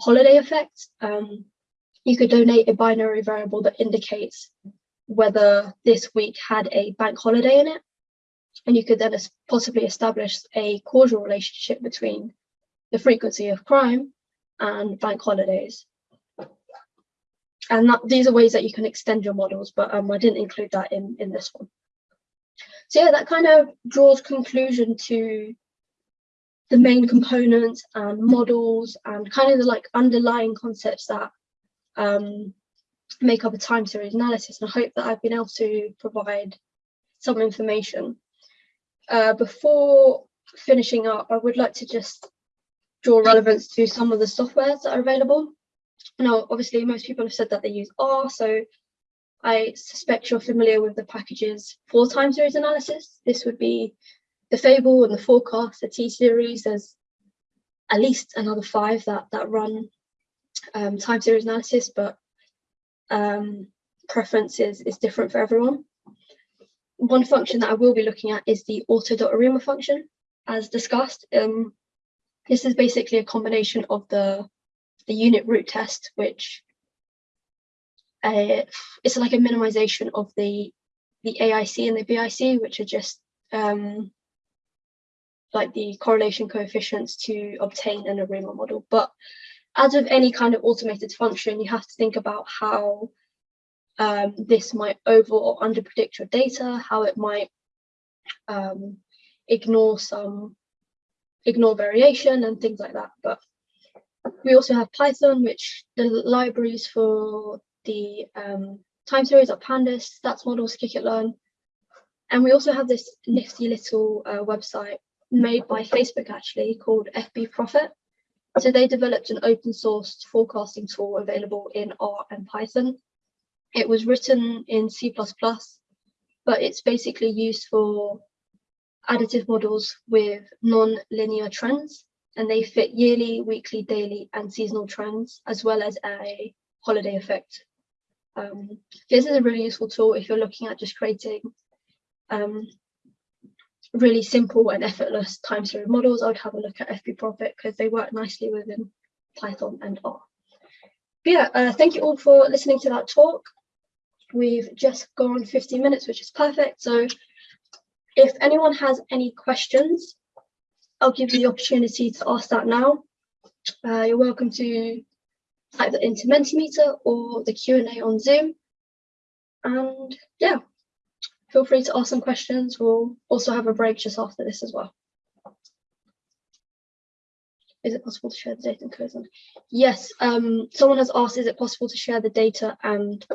holiday effect. Um, you could donate a binary variable that indicates whether this week had a bank holiday in it and you could then possibly establish a causal relationship between the frequency of crime and bank holidays. And that, these are ways that you can extend your models, but um, I didn't include that in, in this one. So yeah, that kind of draws conclusion to the main components and models and kind of the like underlying concepts that um, make up a time series analysis. And I hope that I've been able to provide some information. Uh, before finishing up, I would like to just draw relevance to some of the softwares that are available. Now, obviously, most people have said that they use R, so I suspect you're familiar with the packages for time series analysis. This would be the Fable and the Forecast, the tseries. There's at least another five that, that run um, time series analysis, but um, preference is, is different for everyone one function that I will be looking at is the auto.arima function, as discussed. Um, this is basically a combination of the, the unit root test, which uh, it's like a minimization of the, the AIC and the BIC, which are just um, like the correlation coefficients to obtain an ARIMA model. But as with any kind of automated function, you have to think about how um, this might over or under predict your data, how it might um, ignore some, ignore variation and things like that. But we also have Python, which the libraries for the um, time series of pandas, statsmodels, scikit-learn. And we also have this nifty little uh, website made by Facebook actually called FB Prophet. So they developed an open source forecasting tool available in R and Python. It was written in C++, but it's basically used for additive models with non-linear trends, and they fit yearly, weekly, daily, and seasonal trends, as well as a holiday effect. Um, this is a really useful tool if you're looking at just creating um, really simple and effortless time series models. I would have a look at FB Prophet because they work nicely within Python and R. But yeah, uh, thank you all for listening to that talk. We've just gone 15 minutes, which is perfect. So if anyone has any questions, I'll give you the opportunity to ask that now. Uh, you're welcome to either into Mentimeter or the Q&A on Zoom. And yeah, feel free to ask some questions. We'll also have a break just after this as well. Is it possible to share the data and codes? Yes, um, someone has asked, is it possible to share the data and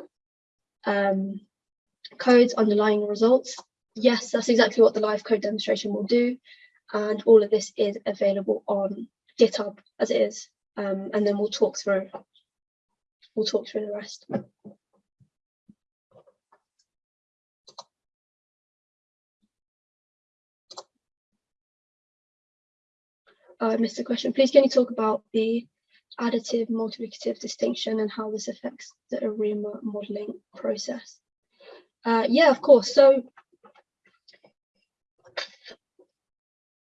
um, codes underlying results? Yes, that's exactly what the live code demonstration will do. And all of this is available on GitHub as it is. Um, and then we'll talk through, we'll talk through the rest. uh, I missed a question. Please can you talk about the additive multiplicative distinction and how this affects the ARIMA modeling process? Uh, yeah, of course. So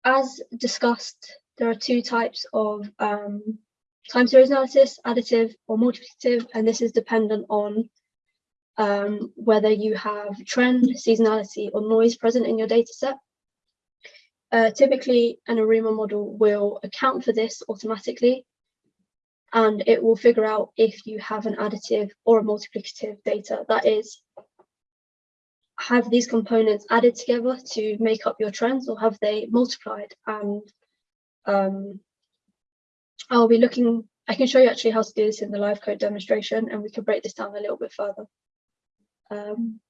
as discussed, there are two types of um, time series analysis, additive or multiplicative, and this is dependent on um, whether you have trend, seasonality, or noise present in your data set. Uh, typically, an ARIMA model will account for this automatically, and it will figure out if you have an additive or a multiplicative data. That is, have these components added together to make up your trends or have they multiplied? And um, I'll be looking, I can show you actually how to do this in the live code demonstration and we can break this down a little bit further. Um,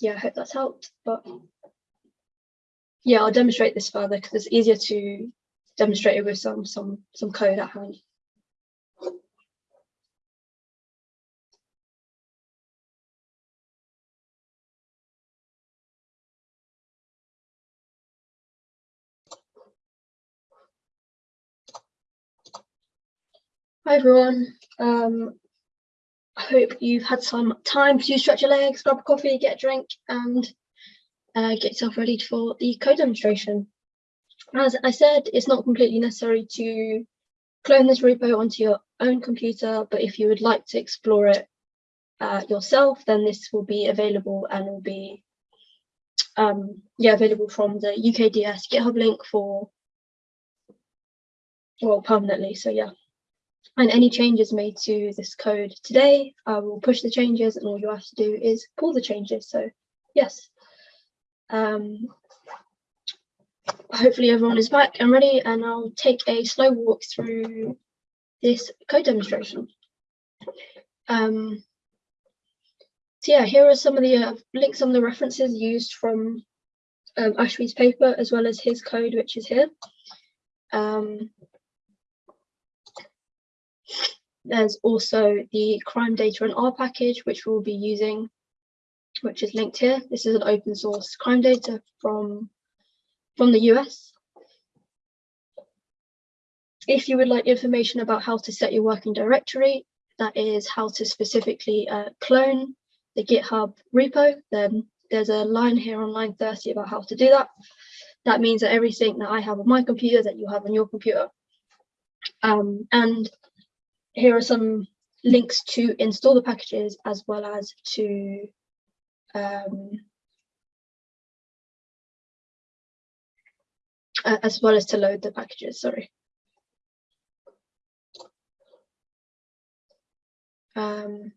yeah, I hope that's helped, but yeah, I'll demonstrate this further because it's easier to demonstrate it with some some some code at hand. Hi everyone. Um, I hope you've had some time to stretch your legs, grab a coffee, get a drink, and uh, get yourself ready for the code demonstration. As I said, it's not completely necessary to clone this repo onto your own computer, but if you would like to explore it uh, yourself, then this will be available and will be um, yeah available from the UKDS GitHub link for well permanently. So yeah. And any changes made to this code today, I will push the changes and all you have to do is pull the changes. So yes, um, hopefully everyone is back and ready and I'll take a slow walk through this code demonstration. Um, so yeah, here are some of the uh, links, some of the references used from um, Ashby's paper as well as his code, which is here. Um, there's also the crime data and R package, which we'll be using which is linked here. This is an open source crime data from, from the US. If you would like information about how to set your working directory, that is how to specifically uh, clone the GitHub repo, then there's a line here on line 30 about how to do that. That means that everything that I have on my computer that you have on your computer. Um, and here are some links to install the packages as well as to um, as well as to load the packages, sorry. Um,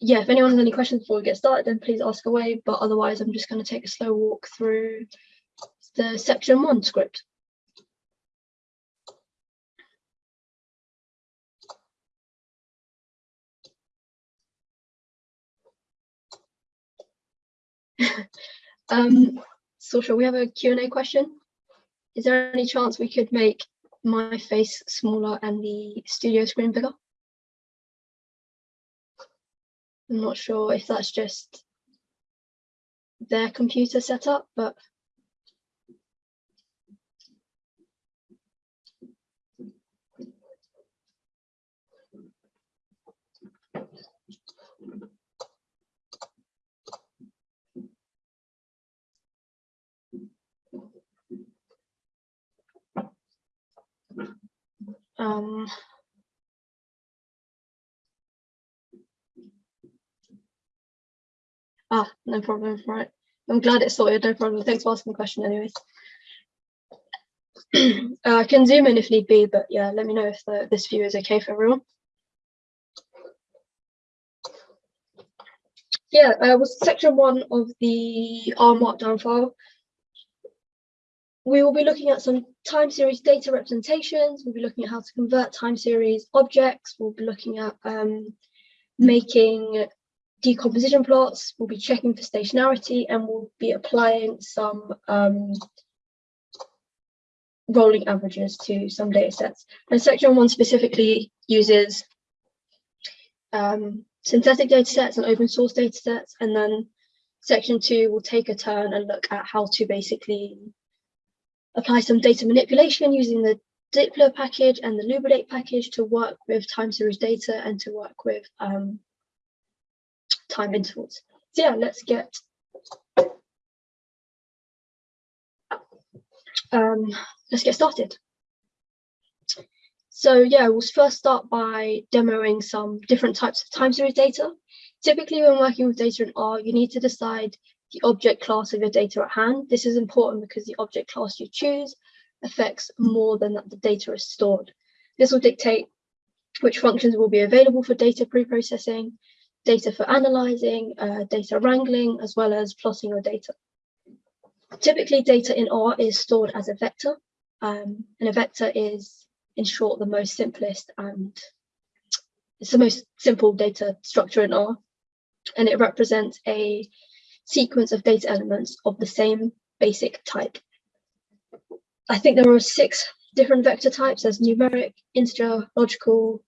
yeah, if anyone has any questions before we get started, then please ask away. But otherwise, I'm just going to take a slow walk through the section one script. Um, so shall we have a Q&A question? Is there any chance we could make my face smaller and the studio screen bigger? I'm not sure if that's just their computer setup, but Um, ah, no problem. Right. I'm glad it's sorted. No problem. Thanks for asking the question anyways. uh, I can zoom in if need be, but yeah, let me know if the, this view is okay for everyone. Yeah, uh, was section one of the R markdown file. We will be looking at some time series data representations. We'll be looking at how to convert time series objects. We'll be looking at um, making decomposition plots. We'll be checking for stationarity and we'll be applying some um, rolling averages to some data sets. And section one specifically uses um, synthetic data sets and open source data sets. And then section two will take a turn and look at how to basically apply some data manipulation using the dplyr package and the Lubridate package to work with time series data and to work with um, time intervals. So yeah, let's get um, let's get started. So yeah, we'll first start by demoing some different types of time series data. Typically when working with data in R, you need to decide the object class of your data at hand. This is important because the object class you choose affects more than that the data is stored. This will dictate which functions will be available for data pre-processing, data for analyzing, uh, data wrangling, as well as plotting your data. Typically, data in R is stored as a vector, um, and a vector is, in short, the most simplest and it's the most simple data structure in R, and it represents a sequence of data elements of the same basic type. I think there are six different vector types as numeric, integer, logical,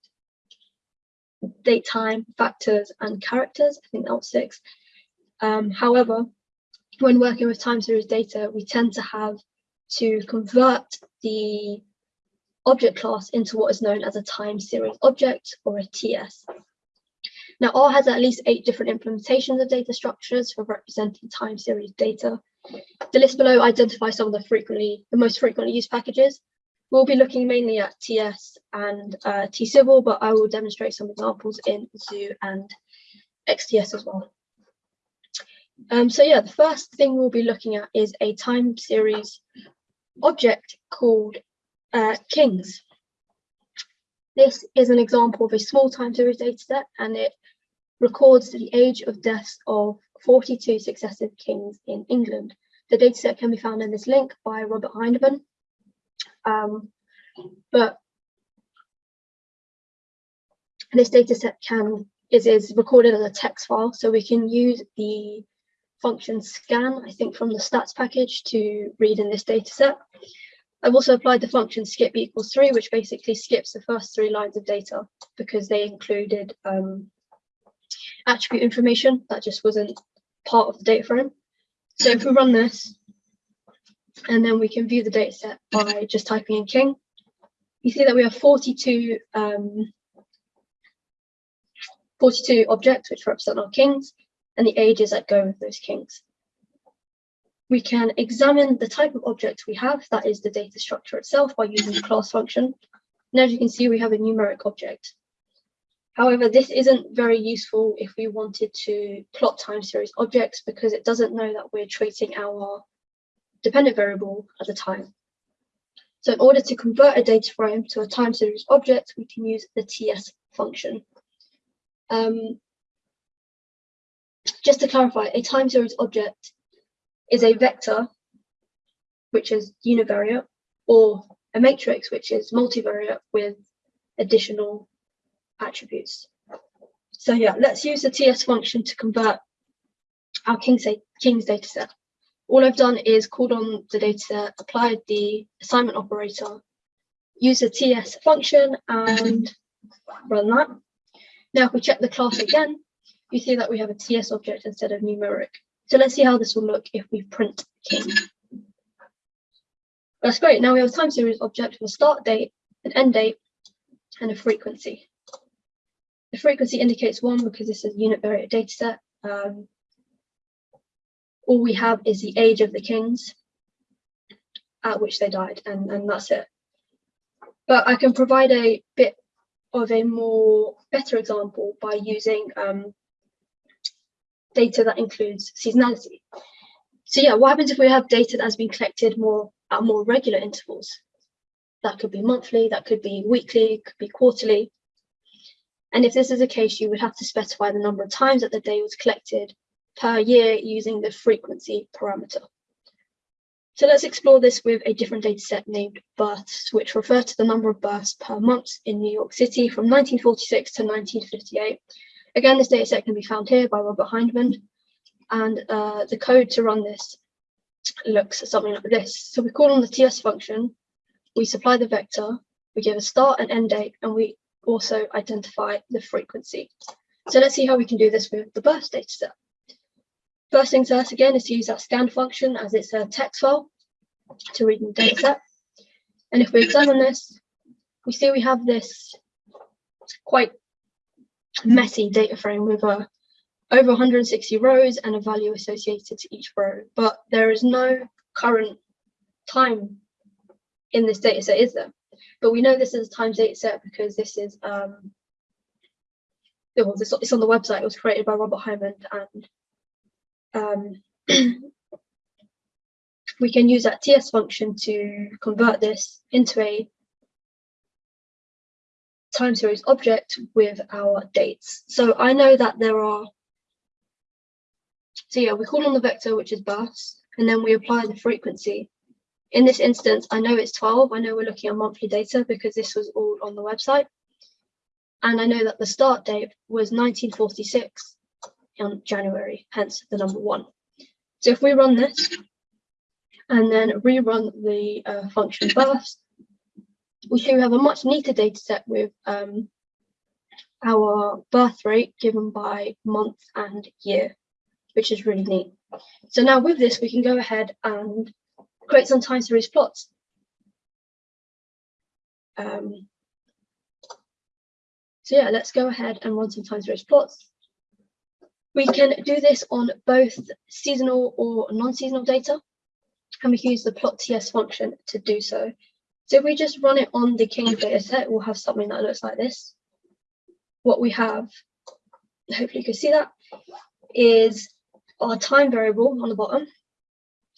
date time, factors, and characters. I think that was six. Um, however, when working with time series data, we tend to have to convert the object class into what is known as a time series object or a TS. Now, R has at least eight different implementations of data structures for representing time series data. The list below identifies some of the frequently, the most frequently used packages. We'll be looking mainly at TS and uh, tsibble, but I will demonstrate some examples in Zoo and XTS as well. Um, so yeah, the first thing we'll be looking at is a time series object called uh, Kings. This is an example of a small time series dataset and it records the age of deaths of 42 successive kings in England. The dataset can be found in this link by Robert Hyndman. Um, but this dataset can is, is recorded as a text file, so we can use the function scan, I think from the stats package to read in this dataset. I've also applied the function skip equals three, which basically skips the first three lines of data because they included um, attribute information that just wasn't part of the data frame. So if we run this, and then we can view the data set by just typing in king, you see that we have 42, um, 42 objects which represent our kings and the ages that go with those kings. We can examine the type of object we have, that is the data structure itself, by using the class function. And as you can see, we have a numeric object. However, this isn't very useful if we wanted to plot time series objects because it doesn't know that we're treating our dependent variable as a time. So in order to convert a data frame to a time series object, we can use the TS function. Um, just to clarify, a time series object is a vector, which is univariate, or a matrix, which is multivariate with additional attributes. So yeah, let's use the TS function to convert our King's, King's dataset. All I've done is called on the dataset, applied the assignment operator, use the TS function and run that. Now if we check the class again, you see that we have a TS object instead of numeric. So let's see how this will look if we print king. That's great. Now we have a time series object with a start date, an end date, and a frequency. The frequency indicates one because this is a univariate data set. Um, all we have is the age of the kings at which they died, and, and that's it. But I can provide a bit of a more better example by using um, data that includes seasonality. So yeah, what happens if we have data that has been collected more at more regular intervals? That could be monthly, that could be weekly, could be quarterly. And if this is the case, you would have to specify the number of times that the data was collected per year using the frequency parameter. So let's explore this with a different data set named births, which refer to the number of births per month in New York City from 1946 to 1958. Again, this data set can be found here by Robert Hyndman, and uh, the code to run this looks something like this. So we call on the TS function, we supply the vector, we give a start and end date, and we also identify the frequency. So let's see how we can do this with the birth data set. First things first, again, is to use that scan function as it's a text file to read in the data set. And if we examine this, we see we have this quite messy data frame with uh, over 160 rows and a value associated to each row, but there is no current time in this data set, is there? But we know this is a times data set because this is um, it's on the website. It was created by Robert Hyndman and um, we can use that TS function to convert this into a time series object with our dates. So I know that there are, so yeah, we call on the vector, which is bus, and then we apply the frequency. In this instance, I know it's 12. I know we're looking at monthly data because this was all on the website. And I know that the start date was 1946 on January, hence the number one. So if we run this and then rerun the uh, function first, we see we have a much neater data set with um, our birth rate given by month and year, which is really neat. So now with this, we can go ahead and create some time series plots. Um, so yeah, let's go ahead and run some time series plots. We can do this on both seasonal or non-seasonal data, and we can use the plot TS function to do so. So if we just run it on the King data set, we'll have something that looks like this. What we have, hopefully you can see that, is our time variable on the bottom,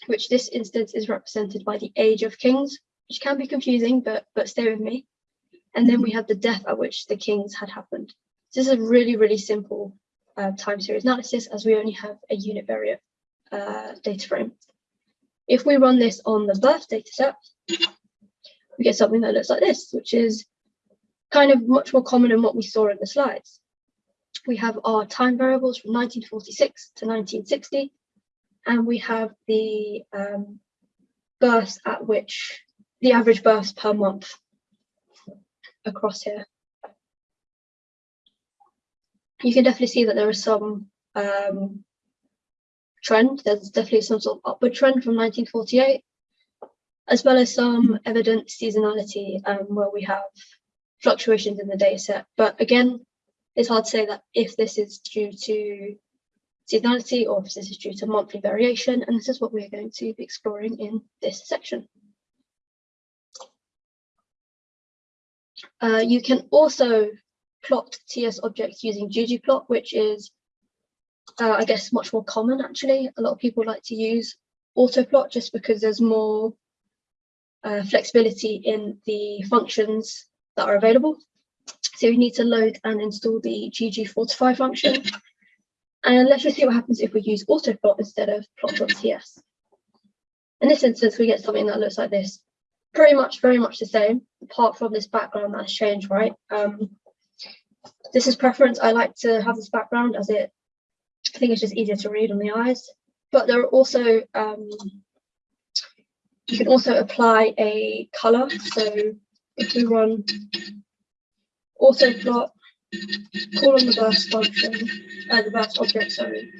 which this instance is represented by the age of kings, which can be confusing, but, but stay with me. And then we have the death at which the kings had happened. So this is a really, really simple uh, time series analysis as we only have a univariate uh, data frame. If we run this on the birth data set, we get something that looks like this, which is kind of much more common than what we saw in the slides. We have our time variables from 1946 to 1960, and we have the um, births at which the average births per month across here you can definitely see that there is some um, trend. There's definitely some sort of upward trend from 1948, as well as some evident seasonality um, where we have fluctuations in the data set. But again, it's hard to say that if this is due to seasonality or if this is due to monthly variation, and this is what we're going to be exploring in this section. Uh, you can also plot TS objects using ggplot, which is, uh, I guess, much more common actually. A lot of people like to use autoplot just because there's more uh, flexibility in the functions that are available. So you need to load and install the ggfortify function. And let's just see what happens if we use autoplot instead of plot.ts. In this instance, we get something that looks like this. Pretty much, very much the same, apart from this background that's changed, right? Um, this is preference. I like to have this background as it, I think it's just easier to read on the eyes. But there are also, um, you can also apply a color. So if we run auto plot, call on the burst function, uh, the burst object, sorry.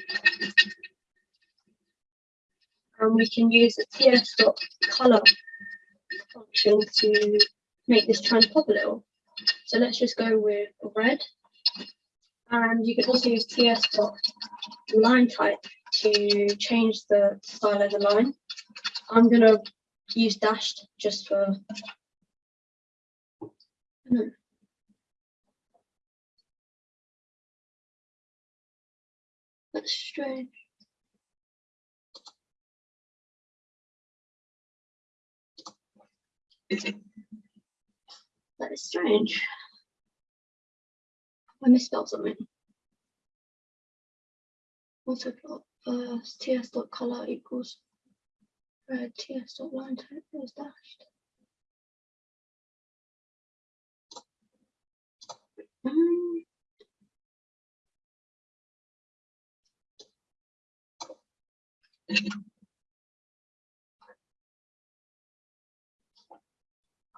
And we can use the ts.color function to make this pop a little. So let's just go with red. And you can also use ts line type to change the style of the line. I'm going to use dashed just for That's strange. That is strange. I misspelled something. Autoplot uh, first ts dot color equals red ts dot line type is dashed.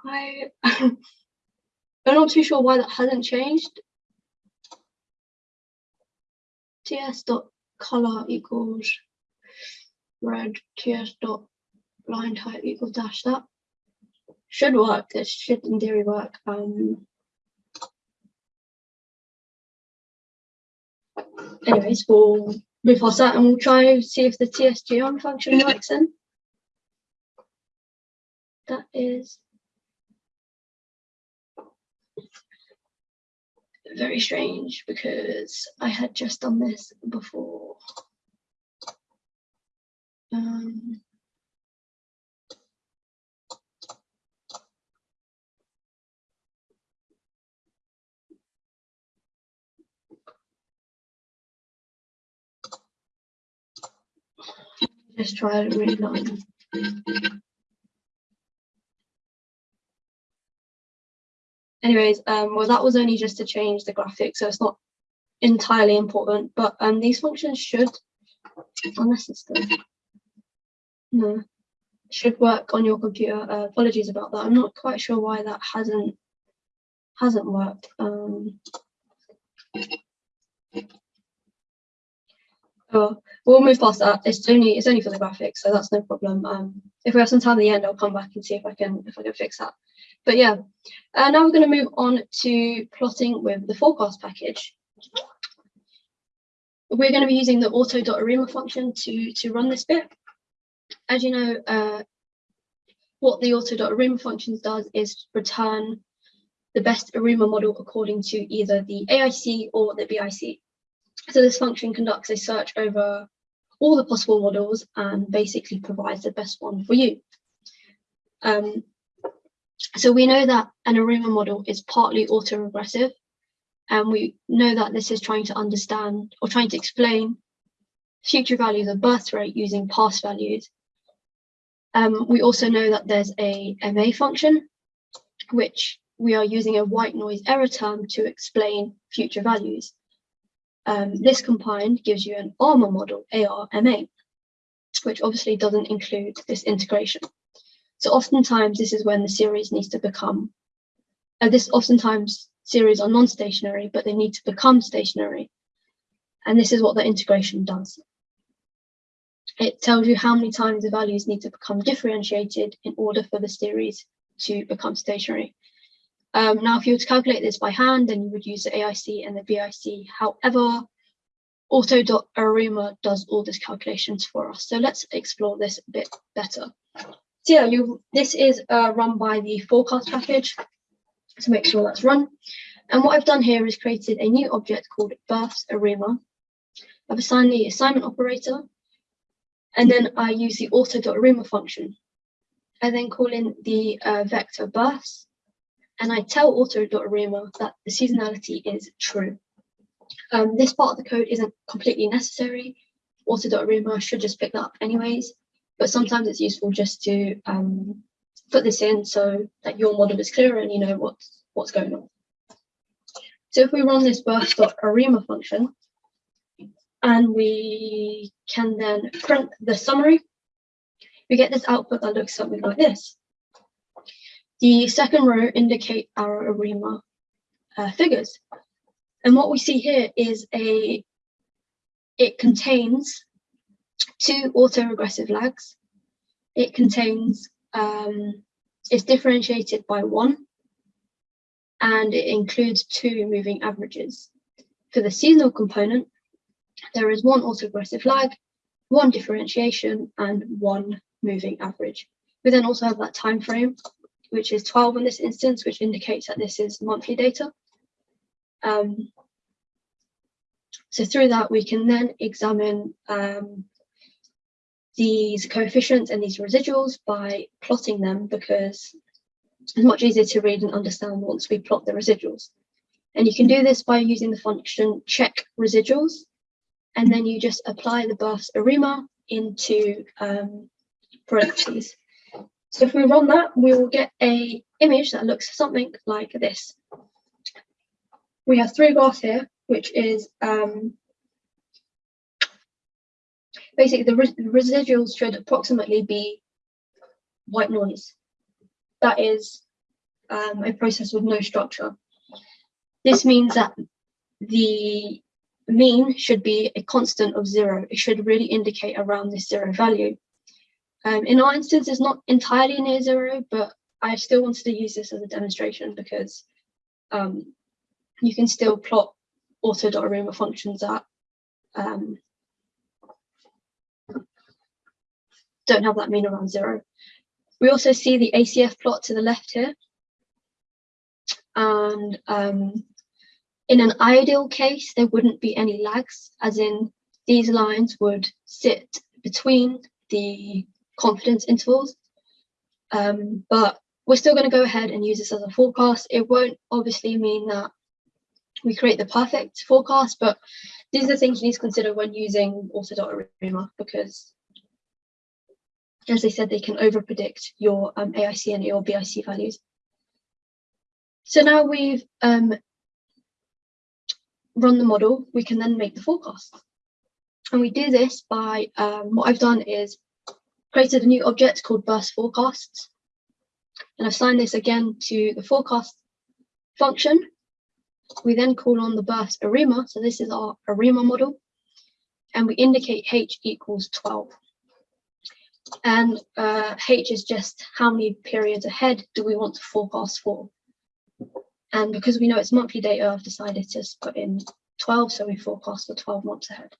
I I'm not too sure why that hasn't changed. ts dot color equals red ts dot line type equals dash that should work this should in theory work um anyways we'll move past that and we'll try see if the tsgeon function works in that is very strange because I had just done this before. Um, it really long. anyways, um, well, that was only just to change the graphics, so it's not entirely important, but um, these functions should, unless it's the, no, should work on your computer. Uh, apologies about that. I'm not quite sure why that hasn't hasn't worked. Um, oh, we'll move past that. It's only it's only for the graphics, so that's no problem. Um, if we have some time at the end, I'll come back and see if I can if I can fix that. But yeah, uh, now we're going to move on to plotting with the forecast package. We're going to be using the auto.arima function to, to run this bit. As you know, uh, what the auto.arima function does is return the best ARIMA model according to either the AIC or the BIC. So this function conducts a search over all the possible models and basically provides the best one for you. Um, so we know that an ARIMA model is partly autoregressive, and we know that this is trying to understand or trying to explain future values of birth rate using past values. Um, we also know that there's a MA function, which we are using a white noise error term to explain future values. Um, this combined gives you an ARMA model, ARMA, which obviously doesn't include this integration. So oftentimes this is when the series needs to become, uh, this oftentimes series are non-stationary, but they need to become stationary. And this is what the integration does. It tells you how many times the values need to become differentiated in order for the series to become stationary. Um, now, if you were to calculate this by hand, then you would use the AIC and the BIC. However, auto.arima does all these calculations for us. So let's explore this a bit better. So yeah, you this is uh, run by the forecast package to make sure that's run. And what I've done here is created a new object called births arima. I've assigned the assignment operator, and then I use the auto.arima function. I then call in the uh, vector births, and I tell auto.arima that the seasonality is true. Um, this part of the code isn't completely necessary. Auto.arima should just pick that up anyways but sometimes it's useful just to um, put this in so that your model is clearer and you know what's, what's going on. So if we run this birth.arima function, and we can then print the summary, we get this output that looks something like this. The second row indicate our ARIMA uh, figures. And what we see here is a, it contains two autoregressive lags. It contains, um, it's differentiated by one, and it includes two moving averages. For the seasonal component, there is one autoregressive lag, one differentiation, and one moving average. We then also have that time frame, which is 12 in this instance, which indicates that this is monthly data. Um, So through that, we can then examine um, these coefficients and these residuals by plotting them because it's much easier to read and understand once we plot the residuals. And you can do this by using the function check residuals, and then you just apply the Birth's ARIMA into um, parentheses. So if we run that, we will get a image that looks something like this. We have three graphs here, which is um, basically the, res residuals should approximately be white noise. That is um, a process with no structure. This means that the mean should be a constant of zero. It should really indicate around this zero value. Um, in our instance, it's not entirely near zero, but I still wanted to use this as a demonstration because um, you can still plot auto.arima functions that um, don't have that mean around zero. We also see the ACF plot to the left here. And um, in an ideal case, there wouldn't be any lags, as in these lines would sit between the confidence intervals. Um, but we're still going to go ahead and use this as a forecast. It won't obviously mean that we create the perfect forecast, but these are things you need to consider when using auto.arima because as I said, they can over predict your um, AIC and your BIC values. So now we've um, run the model, we can then make the forecast. And we do this by, um, what I've done is created a new object called births forecasts. And I've this again to the forecast function. We then call on the births ARIMA. So this is our ARIMA model. And we indicate H equals 12. And uh, H is just how many periods ahead do we want to forecast for. And because we know it's monthly data, I've decided to put in 12, so we forecast for 12 months ahead.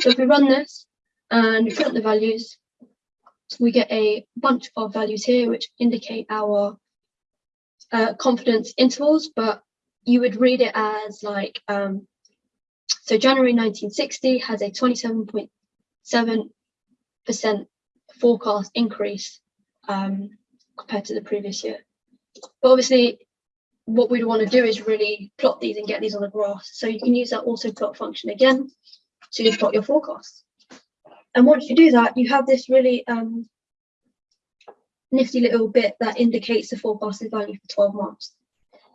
So if we run this and we print the values, we get a bunch of values here which indicate our uh, confidence intervals, but you would read it as like, um, so January 1960 has a 27.7% forecast increase um, compared to the previous year. But obviously, what we'd want to do is really plot these and get these on a graph. So you can use that auto plot function again to plot your forecast. And once you do that, you have this really um, nifty little bit that indicates the forecasted value for 12 months.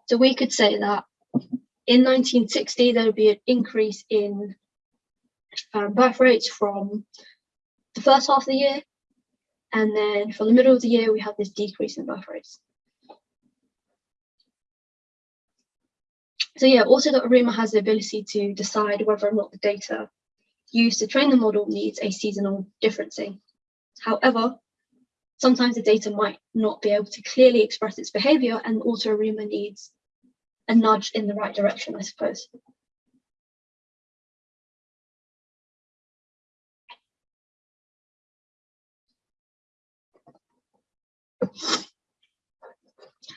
So we could say that in 1960, there would be an increase in um, birth rates from the first half of the year. And then for the middle of the year, we have this decrease in birth rates. So yeah, also that ARIMA has the ability to decide whether or not the data used to train the model needs a seasonal differencing. However, sometimes the data might not be able to clearly express its behavior and ARIMA needs a nudge in the right direction, I suppose.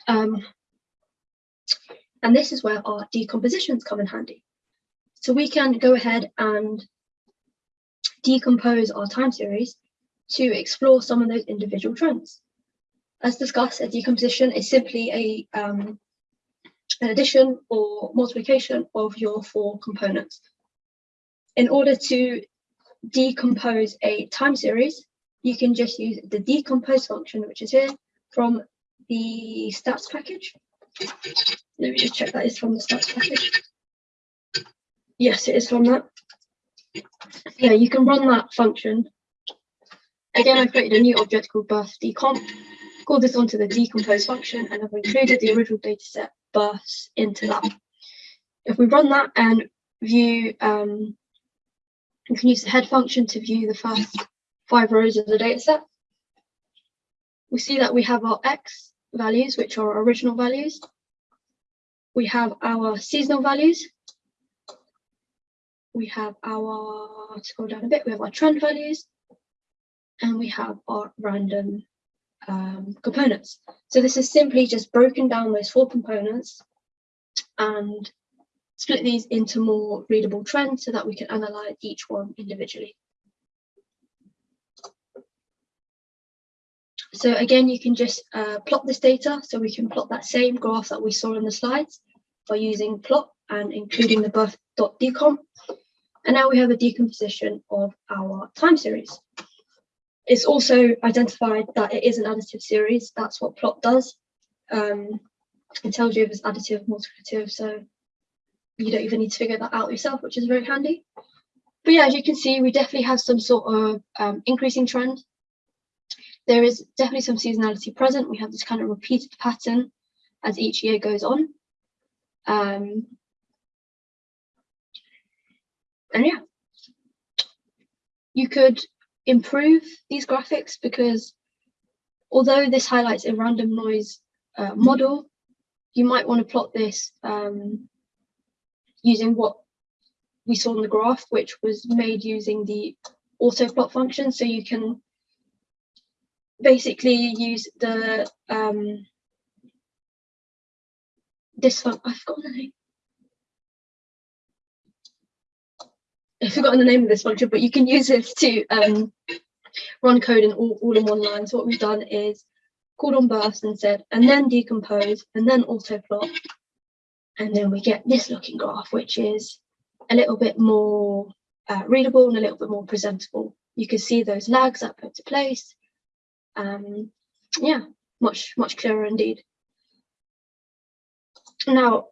Um, and this is where our decompositions come in handy. So we can go ahead and decompose our time series to explore some of those individual trends. As discussed, a decomposition is simply a um, an addition or multiplication of your four components. In order to decompose a time series, you can just use the decompose function, which is here from the stats package. Let me just check that is from the stats package. Yes, it is from that. Yeah, you can run that function. Again, I've created a new object called birth decomp, called this onto the decompose function, and I've included the original data set births into that. If we run that and view, um, can use the head function to view the first five rows of the data set. We see that we have our x values, which are our original values. We have our seasonal values. We have our, scroll down a bit, we have our trend values. And we have our random um, components. So this is simply just broken down those four components and split these into more readable trends so that we can analyze each one individually. So again, you can just uh, plot this data. So we can plot that same graph that we saw in the slides by using plot and including the birth.decomp. And now we have a decomposition of our time series. It's also identified that it is an additive series. That's what plot does. Um, it tells you if it's additive, multiplicative, so you don't even need to figure that out yourself, which is very handy. But yeah, as you can see, we definitely have some sort of um, increasing trend. There is definitely some seasonality present. We have this kind of repeated pattern as each year goes on. Um, and yeah, you could improve these graphics because although this highlights a random noise uh, model, you might want to plot this um, using what we saw in the graph, which was made using the auto plot function. So you can basically use the um, this one, I've forgotten the name. I've forgotten the name of this function, but you can use this to um, run code in all, all in one line. So what we've done is called on births and said, and then decompose, and then auto plot, and then we get this looking graph, which is a little bit more uh, readable and a little bit more presentable. You can see those lags that put to place. Um, yeah, much, much clearer indeed. Now,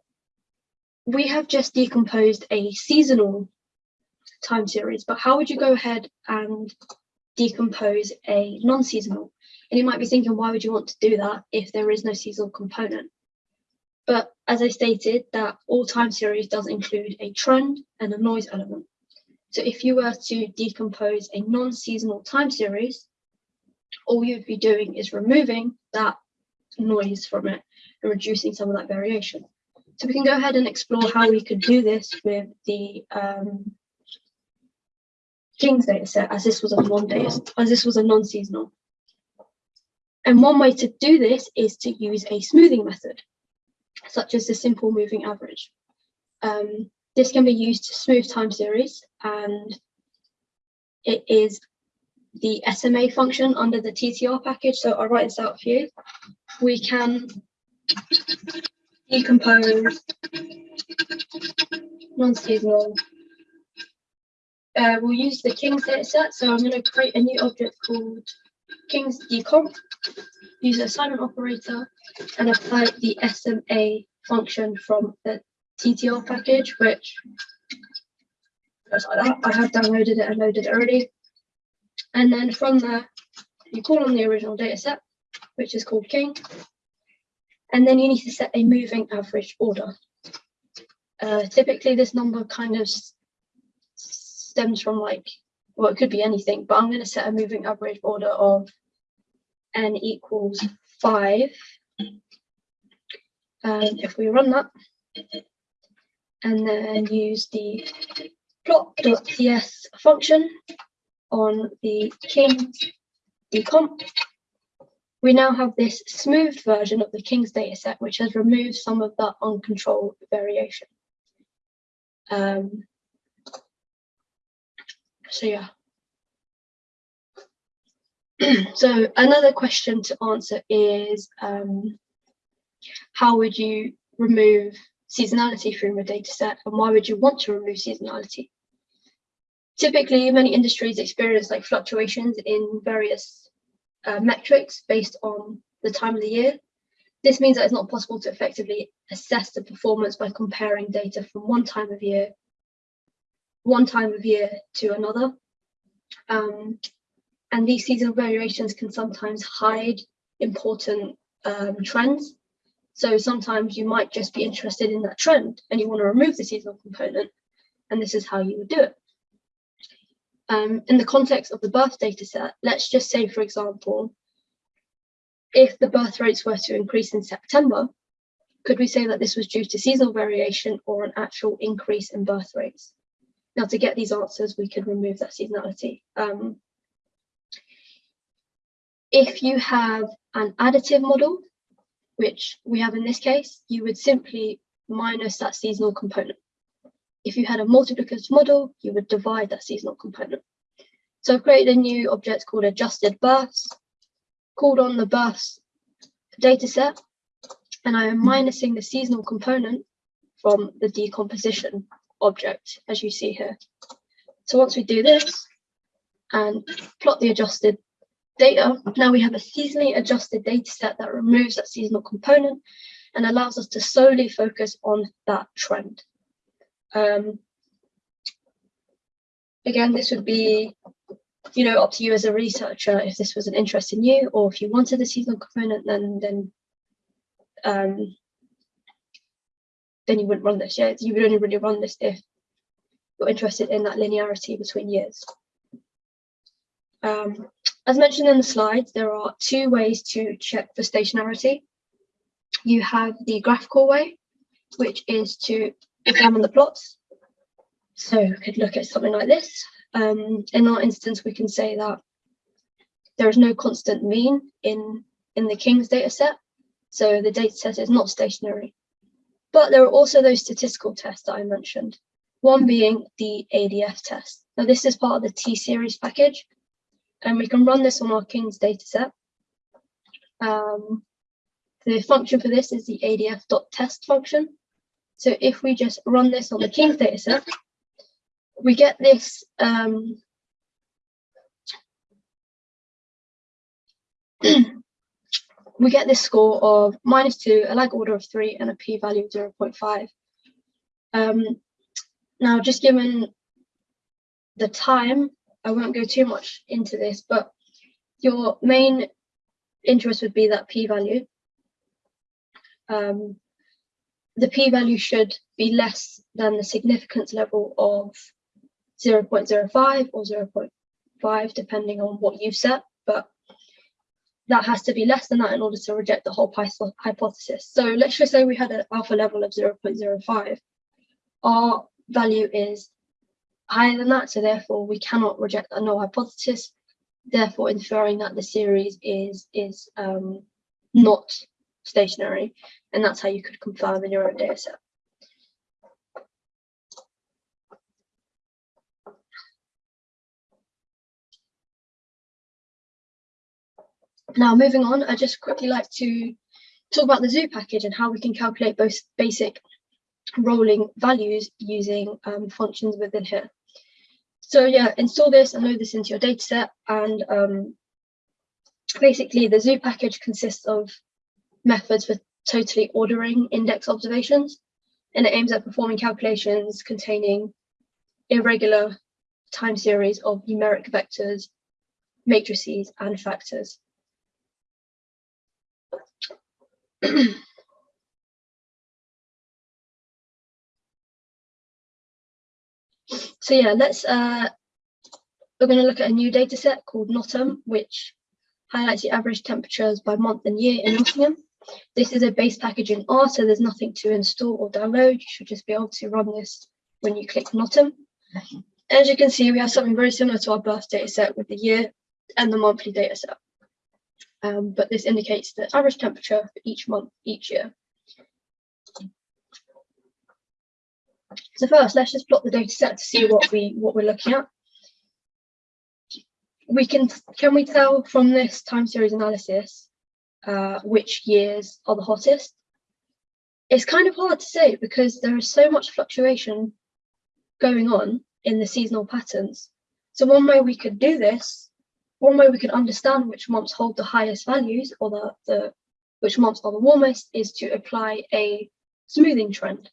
we have just decomposed a seasonal time series, but how would you go ahead and decompose a non-seasonal? And you might be thinking, why would you want to do that if there is no seasonal component? But as I stated, that all time series does include a trend and a noise element. So if you were to decompose a non-seasonal time series, all you'd be doing is removing that noise from it and reducing some of that variation. So we can go ahead and explore how we could do this with the um, King's data set as this was a non-data, as this was a non-seasonal. And one way to do this is to use a smoothing method, such as the simple moving average. Um, this can be used to smooth time series and it is the SMA function under the TTR package. So I'll write this out for you. We can decompose non-seasonal uh, we'll use the King's dataset. So I'm going to create a new object called King's decomp, use a assignment operator, and apply the SMA function from the TTR package, which. I have downloaded it and loaded it already. And then from there, you call on the original dataset, which is called King. And then you need to set a moving average order. Uh, typically, this number kind of stems from like, well, it could be anything, but I'm going to set a moving average order of n equals 5. And if we run that, and then use the plot.ts function on the king decomp, we now have this smooth version of the King's dataset, which has removed some of that uncontrolled variation. Um, so yeah. so another question to answer is um, how would you remove seasonality from a data set and why would you want to remove seasonality? Typically, many industries experience like fluctuations in various uh, metrics based on the time of the year. This means that it's not possible to effectively assess the performance by comparing data from one time of year one time of year to another. Um, and these seasonal variations can sometimes hide important um, trends. So sometimes you might just be interested in that trend and you want to remove the seasonal component. And this is how you would do it. Um, in the context of the birth data set, let's just say, for example, if the birth rates were to increase in September, could we say that this was due to seasonal variation or an actual increase in birth rates? Now to get these answers, we could remove that seasonality. Um, if you have an additive model, which we have in this case, you would simply minus that seasonal component. if you had a multiplicative model, you would divide that seasonal component. So I've created a new object called adjusted births, called on the births dataset, and I am minusing the seasonal component from the decomposition object, as you see here. So once we do this and plot the adjusted data, now we have a seasonally adjusted data set that removes that seasonal component and allows us to solely focus on that trend. Um, again, this would be, you know, up to you as a researcher if this was an interest in you, or if you wanted a seasonal component, then then um, then you wouldn't run this. Yeah, you would only really run this if you're interested in that linearity between years. Um, as mentioned in the slides, there are two ways to check for stationarity. You have the graphical way, which is to examine the plots. So we could look at something like this. Um, in our instance, we can say that there is no constant mean in, in the King's data set. So the data set is not stationary. But there are also those statistical tests that I mentioned, one being the ADF test. Now this is part of the tseries package, and we can run this on our King's dataset. Um, the function for this is the adf.test function. So if we just run this on the King's dataset, we get this um, we get this score of minus two, a lag order of three, and a p-value of 0.5. Um, now, just given the time, I won't go too much into this, but your main interest would be that p-value. Um, the p-value should be less than the significance level of 0.05 or 0.5, depending on what you've set, but that has to be less than that in order to reject the whole hypothesis. So let's just say we had an alpha level of 0.05. Our value is higher than that, so therefore we cannot reject a null hypothesis, therefore inferring that the series is, is um, not stationary, and that's how you could confirm in your own data set. Now, moving on, I'd just quickly like to talk about the zoo package and how we can calculate both basic rolling values using um, functions within here. So yeah, install this and load this into your dataset. And um, basically the zoo package consists of methods for totally ordering index observations. And it aims at performing calculations containing irregular time series of numeric vectors, matrices, and factors. So yeah, let's uh, we're going to look at a new data set called nottem, which highlights the average temperatures by month and year in Nottingham. This is a base package in R, so there's nothing to install or download. You should just be able to run this when you click nottem. As you can see, we have something very similar to our birth data set with the year and the monthly data set um, but this indicates the average temperature for each month each year. So first, let's just plot the data set to see what we what we're looking at. We can can we tell from this time series analysis uh, which years are the hottest? It's kind of hard to say because there is so much fluctuation going on in the seasonal patterns. So one way we could do this one way we can understand which months hold the highest values or the, the which months are the warmest is to apply a smoothing trend.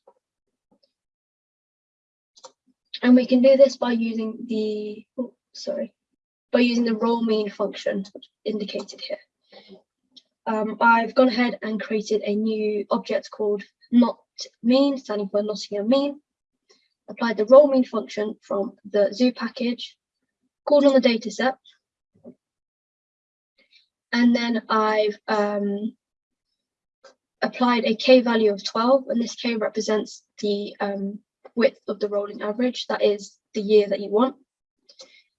And we can do this by using the, oh, sorry, by using the roll mean function indicated here. Um, I've gone ahead and created a new object called not mean, standing for Nottingham mean. Applied the roll mean function from the zoo package, called on the data set, and then I've um, applied a k value of 12 and this k represents the um, width of the rolling average. That is the year that you want.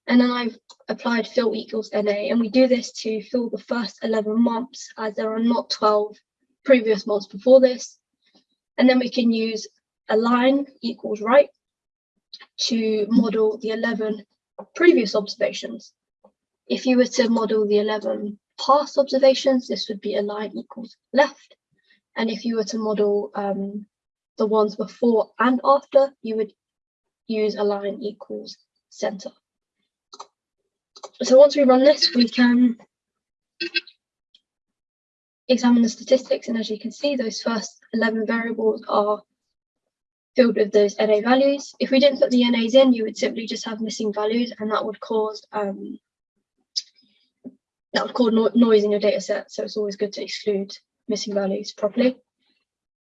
And then I've applied fill equals NA and we do this to fill the first 11 months as there are not 12 previous months before this. And then we can use align equals right to model the 11 previous observations. If you were to model the 11 past observations, this would be align equals left. And if you were to model um, the ones before and after, you would use align equals center. So once we run this, we can examine the statistics. And as you can see, those first 11 variables are filled with those NA values. If we didn't put the NAs in, you would simply just have missing values and that would cause um, that would cause no noise in your data set. So it's always good to exclude missing values properly.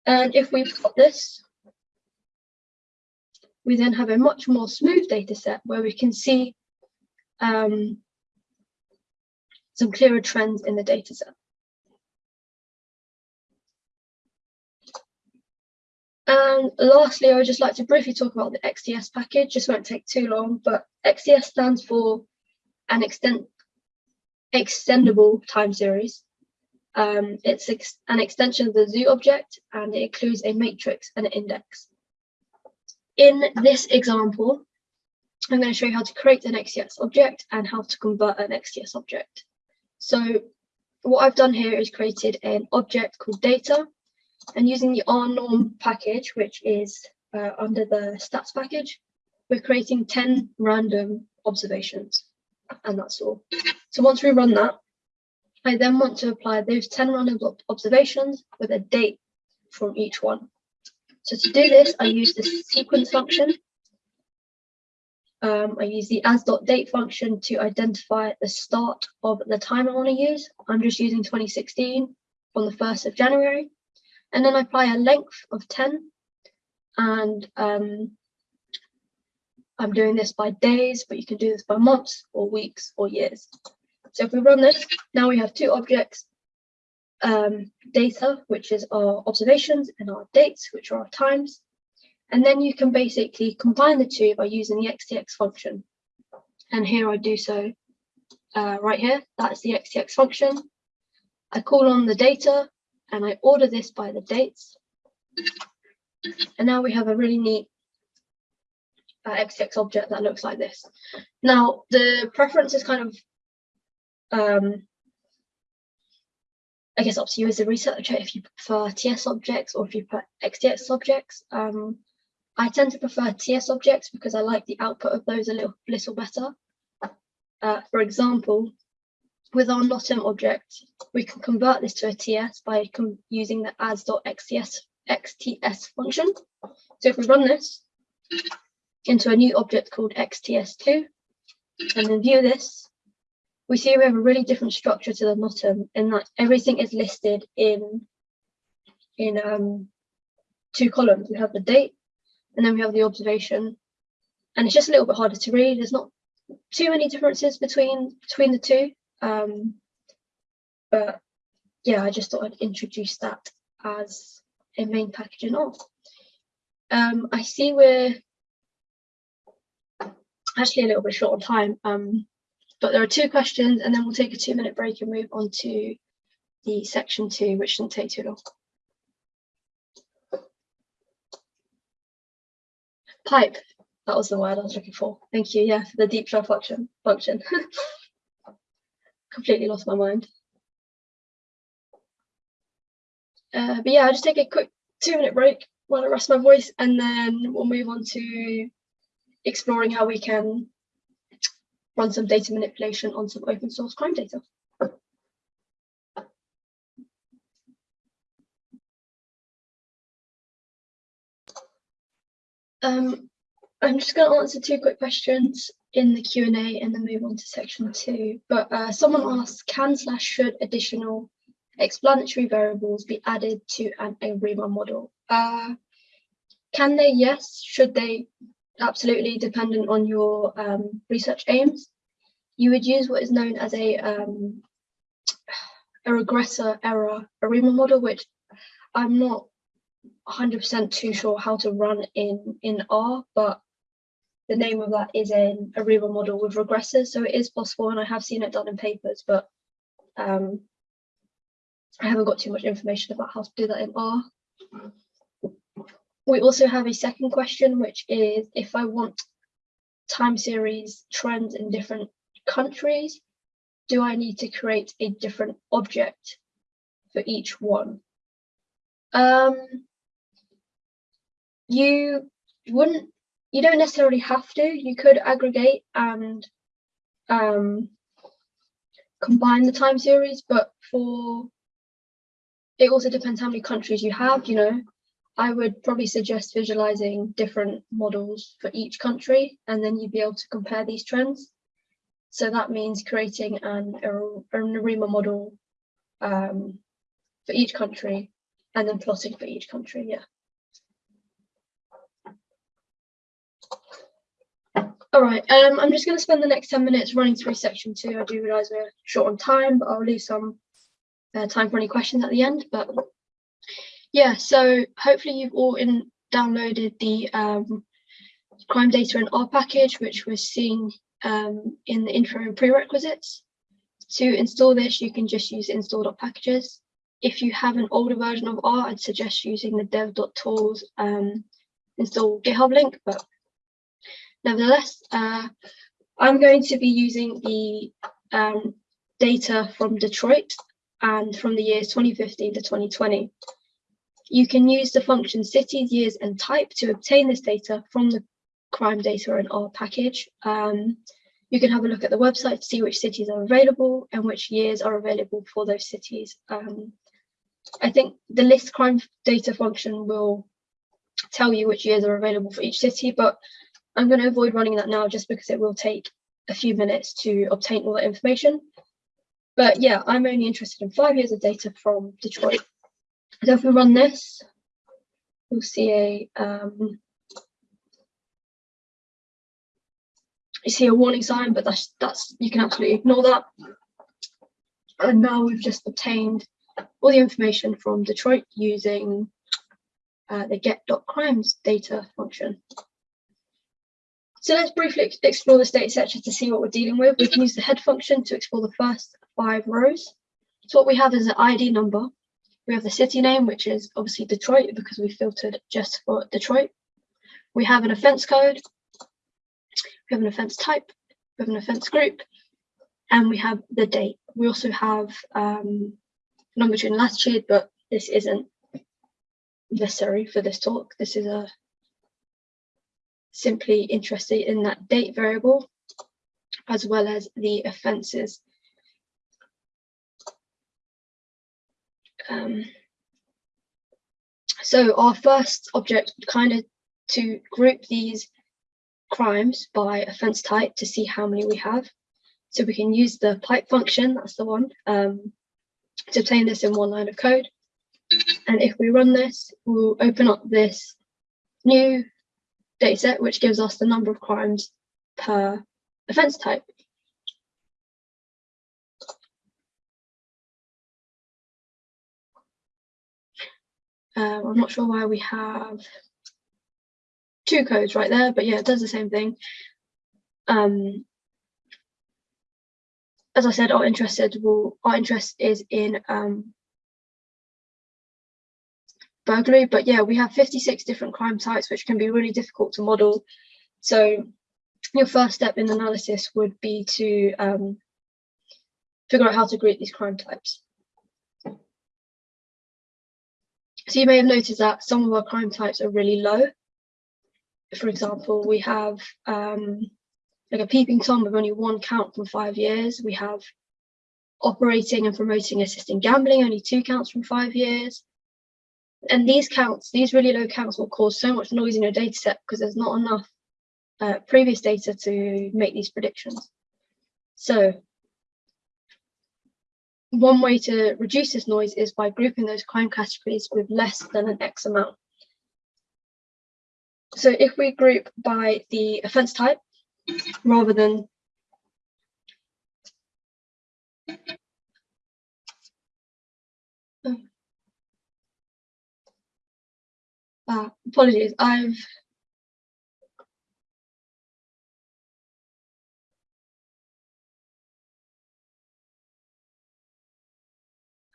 And if we've got this, we then have a much more smooth data set where we can see um, some clearer trends in the data set. And lastly, I would just like to briefly talk about the XTS package. Just won't take too long, but XTS stands for an extent extendable time series. Um, it's ex an extension of the zoo object and it includes a matrix and an index. In this example, I'm going to show you how to create an XTS object and how to convert an XTS object. So what I've done here is created an object called data and using the rnorm package, which is uh, under the stats package, we're creating 10 random observations and that's all. So once we run that, I then want to apply those 10 random observations with a date from each one. So to do this, I use the sequence function. Um, I use the as.date function to identify the start of the time I want to use. I'm just using 2016 from the 1st of January. And then I apply a length of 10 and um, I'm doing this by days, but you can do this by months or weeks or years. So if we run this, now we have two objects, um, data, which is our observations, and our dates, which are our times. And then you can basically combine the two by using the XTS function. And here I do so uh, right here, that's the XTS function. I call on the data and I order this by the dates. And now we have a really neat uh, object that looks like this. Now, the preference is kind of, um, I guess, up to you as a researcher if you prefer TS objects or if you prefer XTS objects. Um, I tend to prefer TS objects because I like the output of those a little, little better. Uh, for example, with our nottem object, we can convert this to a TS by using the as.xts XTS function. So if we run this, into a new object called XTS2 and then view this, we see we have a really different structure to the nottem in that everything is listed in, in um, two columns. We have the date and then we have the observation and it's just a little bit harder to read. There's not too many differences between between the two. Um, but yeah, I just thought I'd introduce that as a main package and all. Um, I see we're actually a little bit short on time. Um, but there are two questions and then we'll take a two minute break and move on to the section two, which shouldn't take too long. Pipe, that was the word I was looking for. Thank you, yeah, for the deep shell function. function. Completely lost my mind. Uh, but yeah, I'll just take a quick two minute break while I rest my voice and then we'll move on to exploring how we can run some data manipulation on some open source crime data. Um, I'm just going to answer two quick questions in the Q&A and then move on to section two. But uh, someone asked, can slash should additional explanatory variables be added to an ARIMA model? Uh, can they? Yes. Should they? Absolutely dependent on your um, research aims. You would use what is known as a, um, a regressor error ARIMA model, which I'm not 100% too sure how to run in, in R, but the name of that is an ARIMA model with regressors. So it is possible, and I have seen it done in papers, but um, I haven't got too much information about how to do that in R. we also have a second question, which is if I want time series trends in different countries, do I need to create a different object for each one? Um, you wouldn't, you don't necessarily have to, you could aggregate and um, combine the time series, but for, it also depends how many countries you have, you know, I would probably suggest visualizing different models for each country, and then you'd be able to compare these trends. So that means creating an, an ARIMA model um, for each country and then plotting for each country, yeah. All right, um, I'm just going to spend the next 10 minutes running through section two. I do realise we're short on time, but I'll leave some uh, time for any questions at the end. But yeah, so hopefully you've all in, downloaded the um, crime data in R package, which was seen um, in the intro and prerequisites. To install this, you can just use install.packages. If you have an older version of R, I'd suggest using the dev.tools um, install GitHub link, but Nevertheless, uh, I'm going to be using the um, data from Detroit and from the years 2015 to 2020. You can use the function cities, years and type to obtain this data from the crime data in R package. Um, you can have a look at the website to see which cities are available and which years are available for those cities. Um, I think the list crime data function will tell you which years are available for each city, but I'm going to avoid running that now just because it will take a few minutes to obtain all that information. But yeah, I'm only interested in five years of data from Detroit. So if we run this, we'll see a um, you see a warning sign, but that's that's you can absolutely ignore that. And now we've just obtained all the information from Detroit using uh, the get.crimes data function. So let's briefly explore the state set just to see what we're dealing with. We can use the head function to explore the first five rows. So what we have is an ID number. We have the city name, which is obviously Detroit because we filtered just for Detroit. We have an offense code. We have an offense type. We have an offense group. And we have the date. We also have um, longitude and latitude, but this isn't necessary for this talk. This is a simply interested in that date variable as well as the offences. Um, so our first object kind of to group these crimes by offence type to see how many we have. So we can use the pipe function, that's the one, um, to obtain this in one line of code. And if we run this, we'll open up this new dataset, which gives us the number of crimes per offence type. Um, I'm not sure why we have two codes right there, but yeah, it does the same thing. Um, as I said, our interested will our interest is in um, burglary. But yeah, we have 56 different crime types, which can be really difficult to model. So your first step in analysis would be to um, figure out how to group these crime types. So you may have noticed that some of our crime types are really low. For example, we have um, like a peeping Tom with only one count from five years. We have operating and promoting assisting gambling, only two counts from five years and these counts, these really low counts will cause so much noise in your data set because there's not enough uh, previous data to make these predictions. So one way to reduce this noise is by grouping those crime categories with less than an X amount. So if we group by the offence type rather than Uh, apologies, I've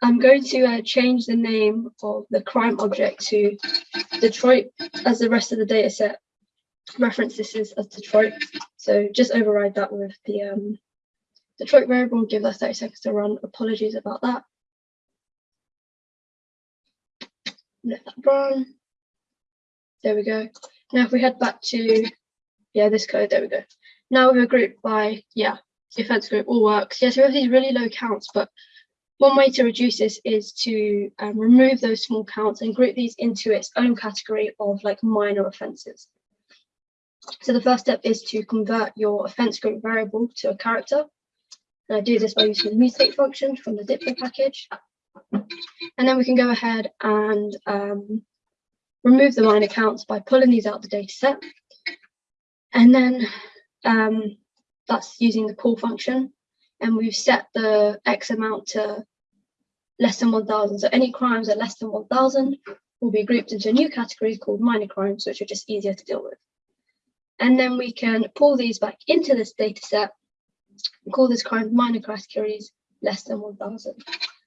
I'm going to uh, change the name of the crime object to Detroit as the rest of the data set references this as Detroit. So just override that with the um, Detroit variable give that 30 seconds to run. Apologies about that. Let that run. There we go. Now if we head back to, yeah, this code, there we go. Now we're grouped by, yeah, the offense group all works. Yes, we have these really low counts, but one way to reduce this is to um, remove those small counts and group these into its own category of like minor offenses. So the first step is to convert your offense group variable to a character. And I do this by using the mutate function from the dplyr package. And then we can go ahead and um, remove the minor counts by pulling these out the data set. And then um, that's using the pull function and we've set the X amount to less than 1,000. So any crimes that are less than 1,000 will be grouped into a new category called minor crimes, which are just easier to deal with. And then we can pull these back into this data set and call this crime minor categories less than 1,000.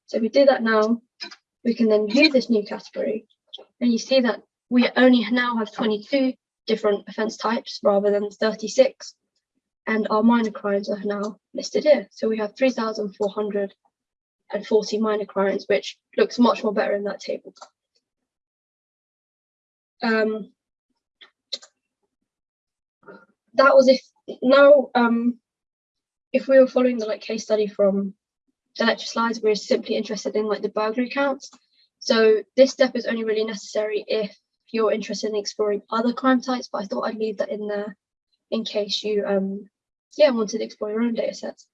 So if we do that now, we can then view this new category and you see that we only now have 22 different offence types rather than 36 and our minor crimes are now listed here. So we have 3,440 minor crimes, which looks much more better in that table. Um, that was if now um, if we were following the like case study from the lecture slides, we're simply interested in like the burglary counts. So this step is only really necessary if you're interested in exploring other crime types, but I thought I'd leave that in there in case you um, yeah, wanted to explore your own data sets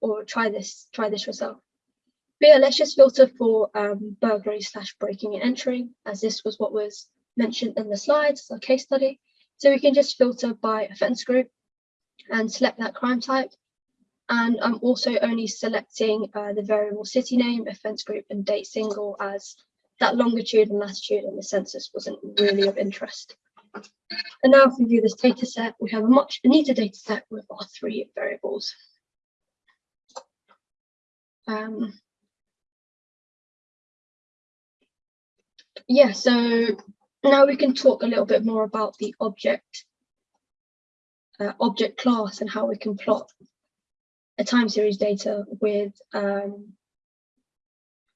or try this, try this yourself. But yeah, let's just filter for um, burglary slash breaking and entering, as this was what was mentioned in the slides, our case study. So we can just filter by offence group and select that crime type. And I'm also only selecting uh, the variable city name, offence group and date single as that longitude and latitude in the census wasn't really of interest. And now if we view this data set, we have a much neater data set with our three variables. Um, yeah, so now we can talk a little bit more about the object uh, object class and how we can plot a time series data with um,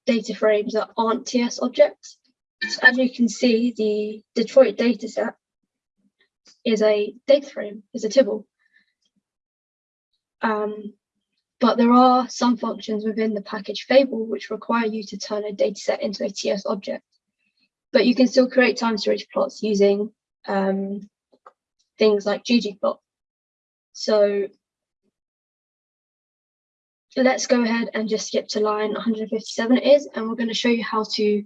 data frames that aren't TS objects. So as you can see, the Detroit dataset is a data frame, is a tibble. Um, but there are some functions within the package Fable which require you to turn a dataset into a TS object. But you can still create time series plots using um, things like ggplot. So let's go ahead and just skip to line 157 it is, and we're going to show you how to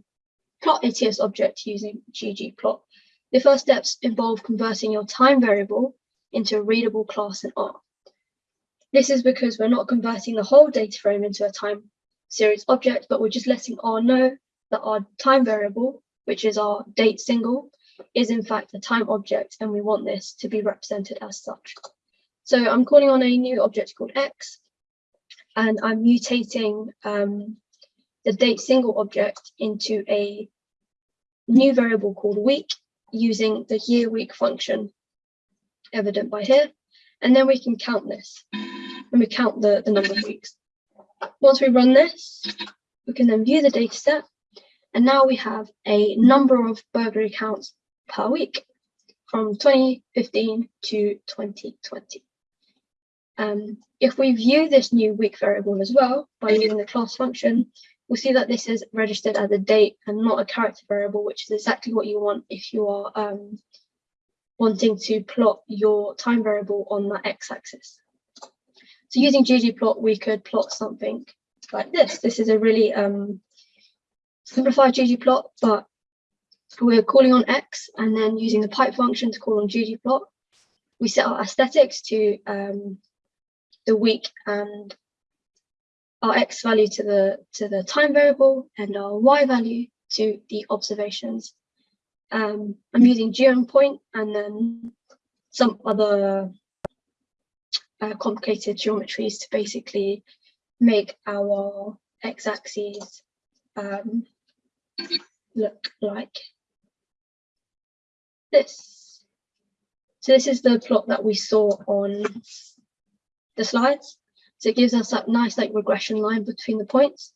plot a TS object using ggplot. The first steps involve converting your time variable into a readable class in R. This is because we're not converting the whole data frame into a time series object, but we're just letting R know that our time variable, which is our date single, is in fact a time object, and we want this to be represented as such. So I'm calling on a new object called X, and I'm mutating um, the date single object into a new variable called week using the year week function evident by here. And then we can count this and we count the, the number of weeks. Once we run this, we can then view the data set. And now we have a number of burglary counts per week from 2015 to 2020. Um, if we view this new week variable as well by using the class function, we'll see that this is registered as a date and not a character variable, which is exactly what you want if you are um, wanting to plot your time variable on that x-axis. So using ggplot, we could plot something like this. This is a really um, simplified ggplot, but we're calling on x and then using the pipe function to call on ggplot. We set our aesthetics to um, the week and our x value to the to the time variable and our y value to the observations. Um, I'm using geom_point and then some other uh, complicated geometries to basically make our x-axis um, look like this. So this is the plot that we saw on the slides. So it gives us that nice like regression line between the points.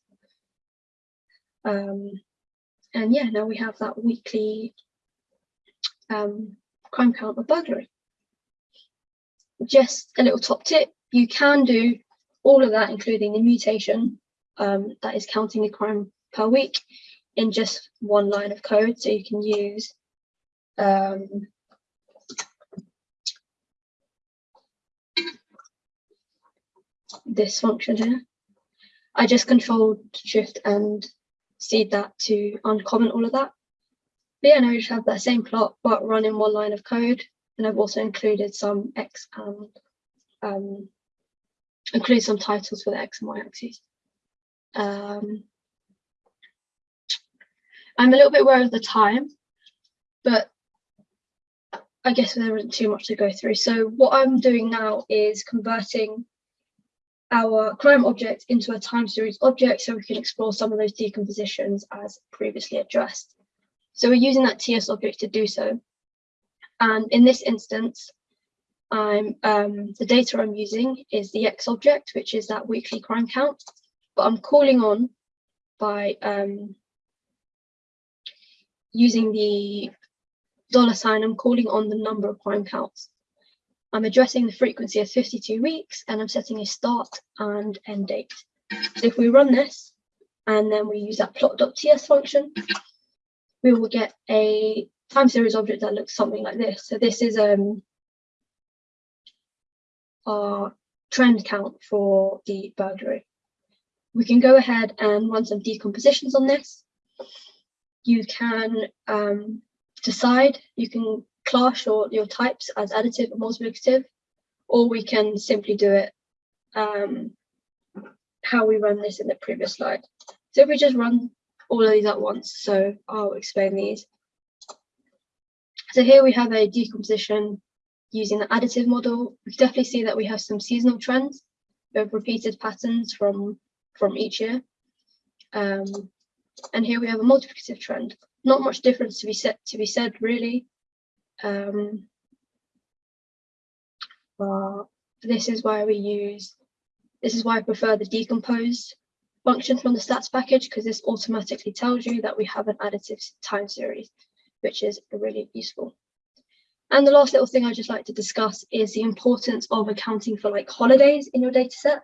Um, and yeah, now we have that weekly um, crime count of burglary. Just a little top tip, you can do all of that, including the mutation um, that is counting the crime per week in just one line of code. So you can use um, this function here. I just control shift and seed that to uncomment all of that. But yeah, now we just have that same plot, but run in one line of code. And I've also included some X and um, include some titles for the X and Y axes. Um, I'm a little bit aware of the time, but I guess there isn't too much to go through. So what I'm doing now is converting our crime object into a time series object so we can explore some of those decompositions as previously addressed. So we're using that TS object to do so. And in this instance, I'm um, the data I'm using is the X object, which is that weekly crime count, but I'm calling on by um, using the dollar sign, I'm calling on the number of crime counts. I'm addressing the frequency as 52 weeks and I'm setting a start and end date. So if we run this and then we use that plot.ts function, we will get a time series object that looks something like this. So this is um, our trend count for the burglary. We can go ahead and run some decompositions on this. You can um, decide, you can class your, your types as additive or multiplicative, or we can simply do it um, how we run this in the previous slide. So if we just run all of these at once, so I'll explain these. So here we have a decomposition using the additive model. We can definitely see that we have some seasonal trends of repeated patterns from, from each year. Um, and here we have a multiplicative trend. Not much difference to be said to be said really. Um, but this is why we use, this is why I prefer the decompose function from the stats package because this automatically tells you that we have an additive time series, which is really useful. And the last little thing I'd just like to discuss is the importance of accounting for like holidays in your data set.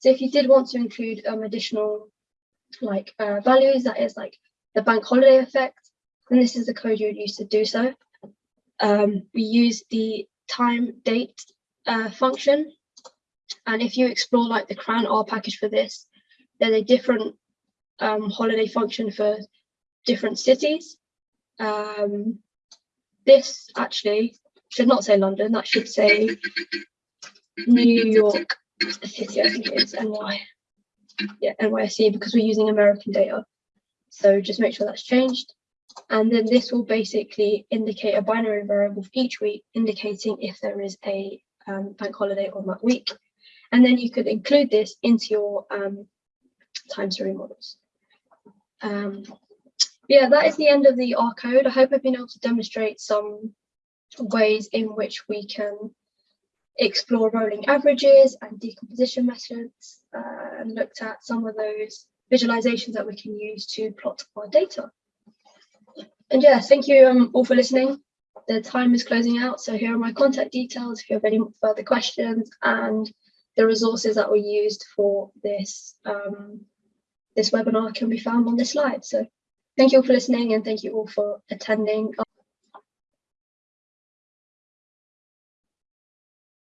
So if you did want to include um, additional like uh, values, that is like the bank holiday effect, then this is the code you would use to do so um, we use the timeDate uh, function. And if you explore like the CRAN R package for this, there's a different um, holiday function for different cities. Um, this actually should not say London, that should say New York City, I think it is, NY. Yeah, NYC, because we're using American data. So just make sure that's changed. And then this will basically indicate a binary variable for each week, indicating if there is a um, bank holiday on that week. And then you could include this into your um, time series models. Um, yeah, that is the end of the R code. I hope I've been able to demonstrate some ways in which we can explore rolling averages and decomposition methods uh, and looked at some of those visualizations that we can use to plot our data. And yeah, thank you um, all for listening. The time is closing out, so here are my contact details if you have any further questions and the resources that were used for this um, this webinar can be found on this slide. So thank you all for listening and thank you all for attending.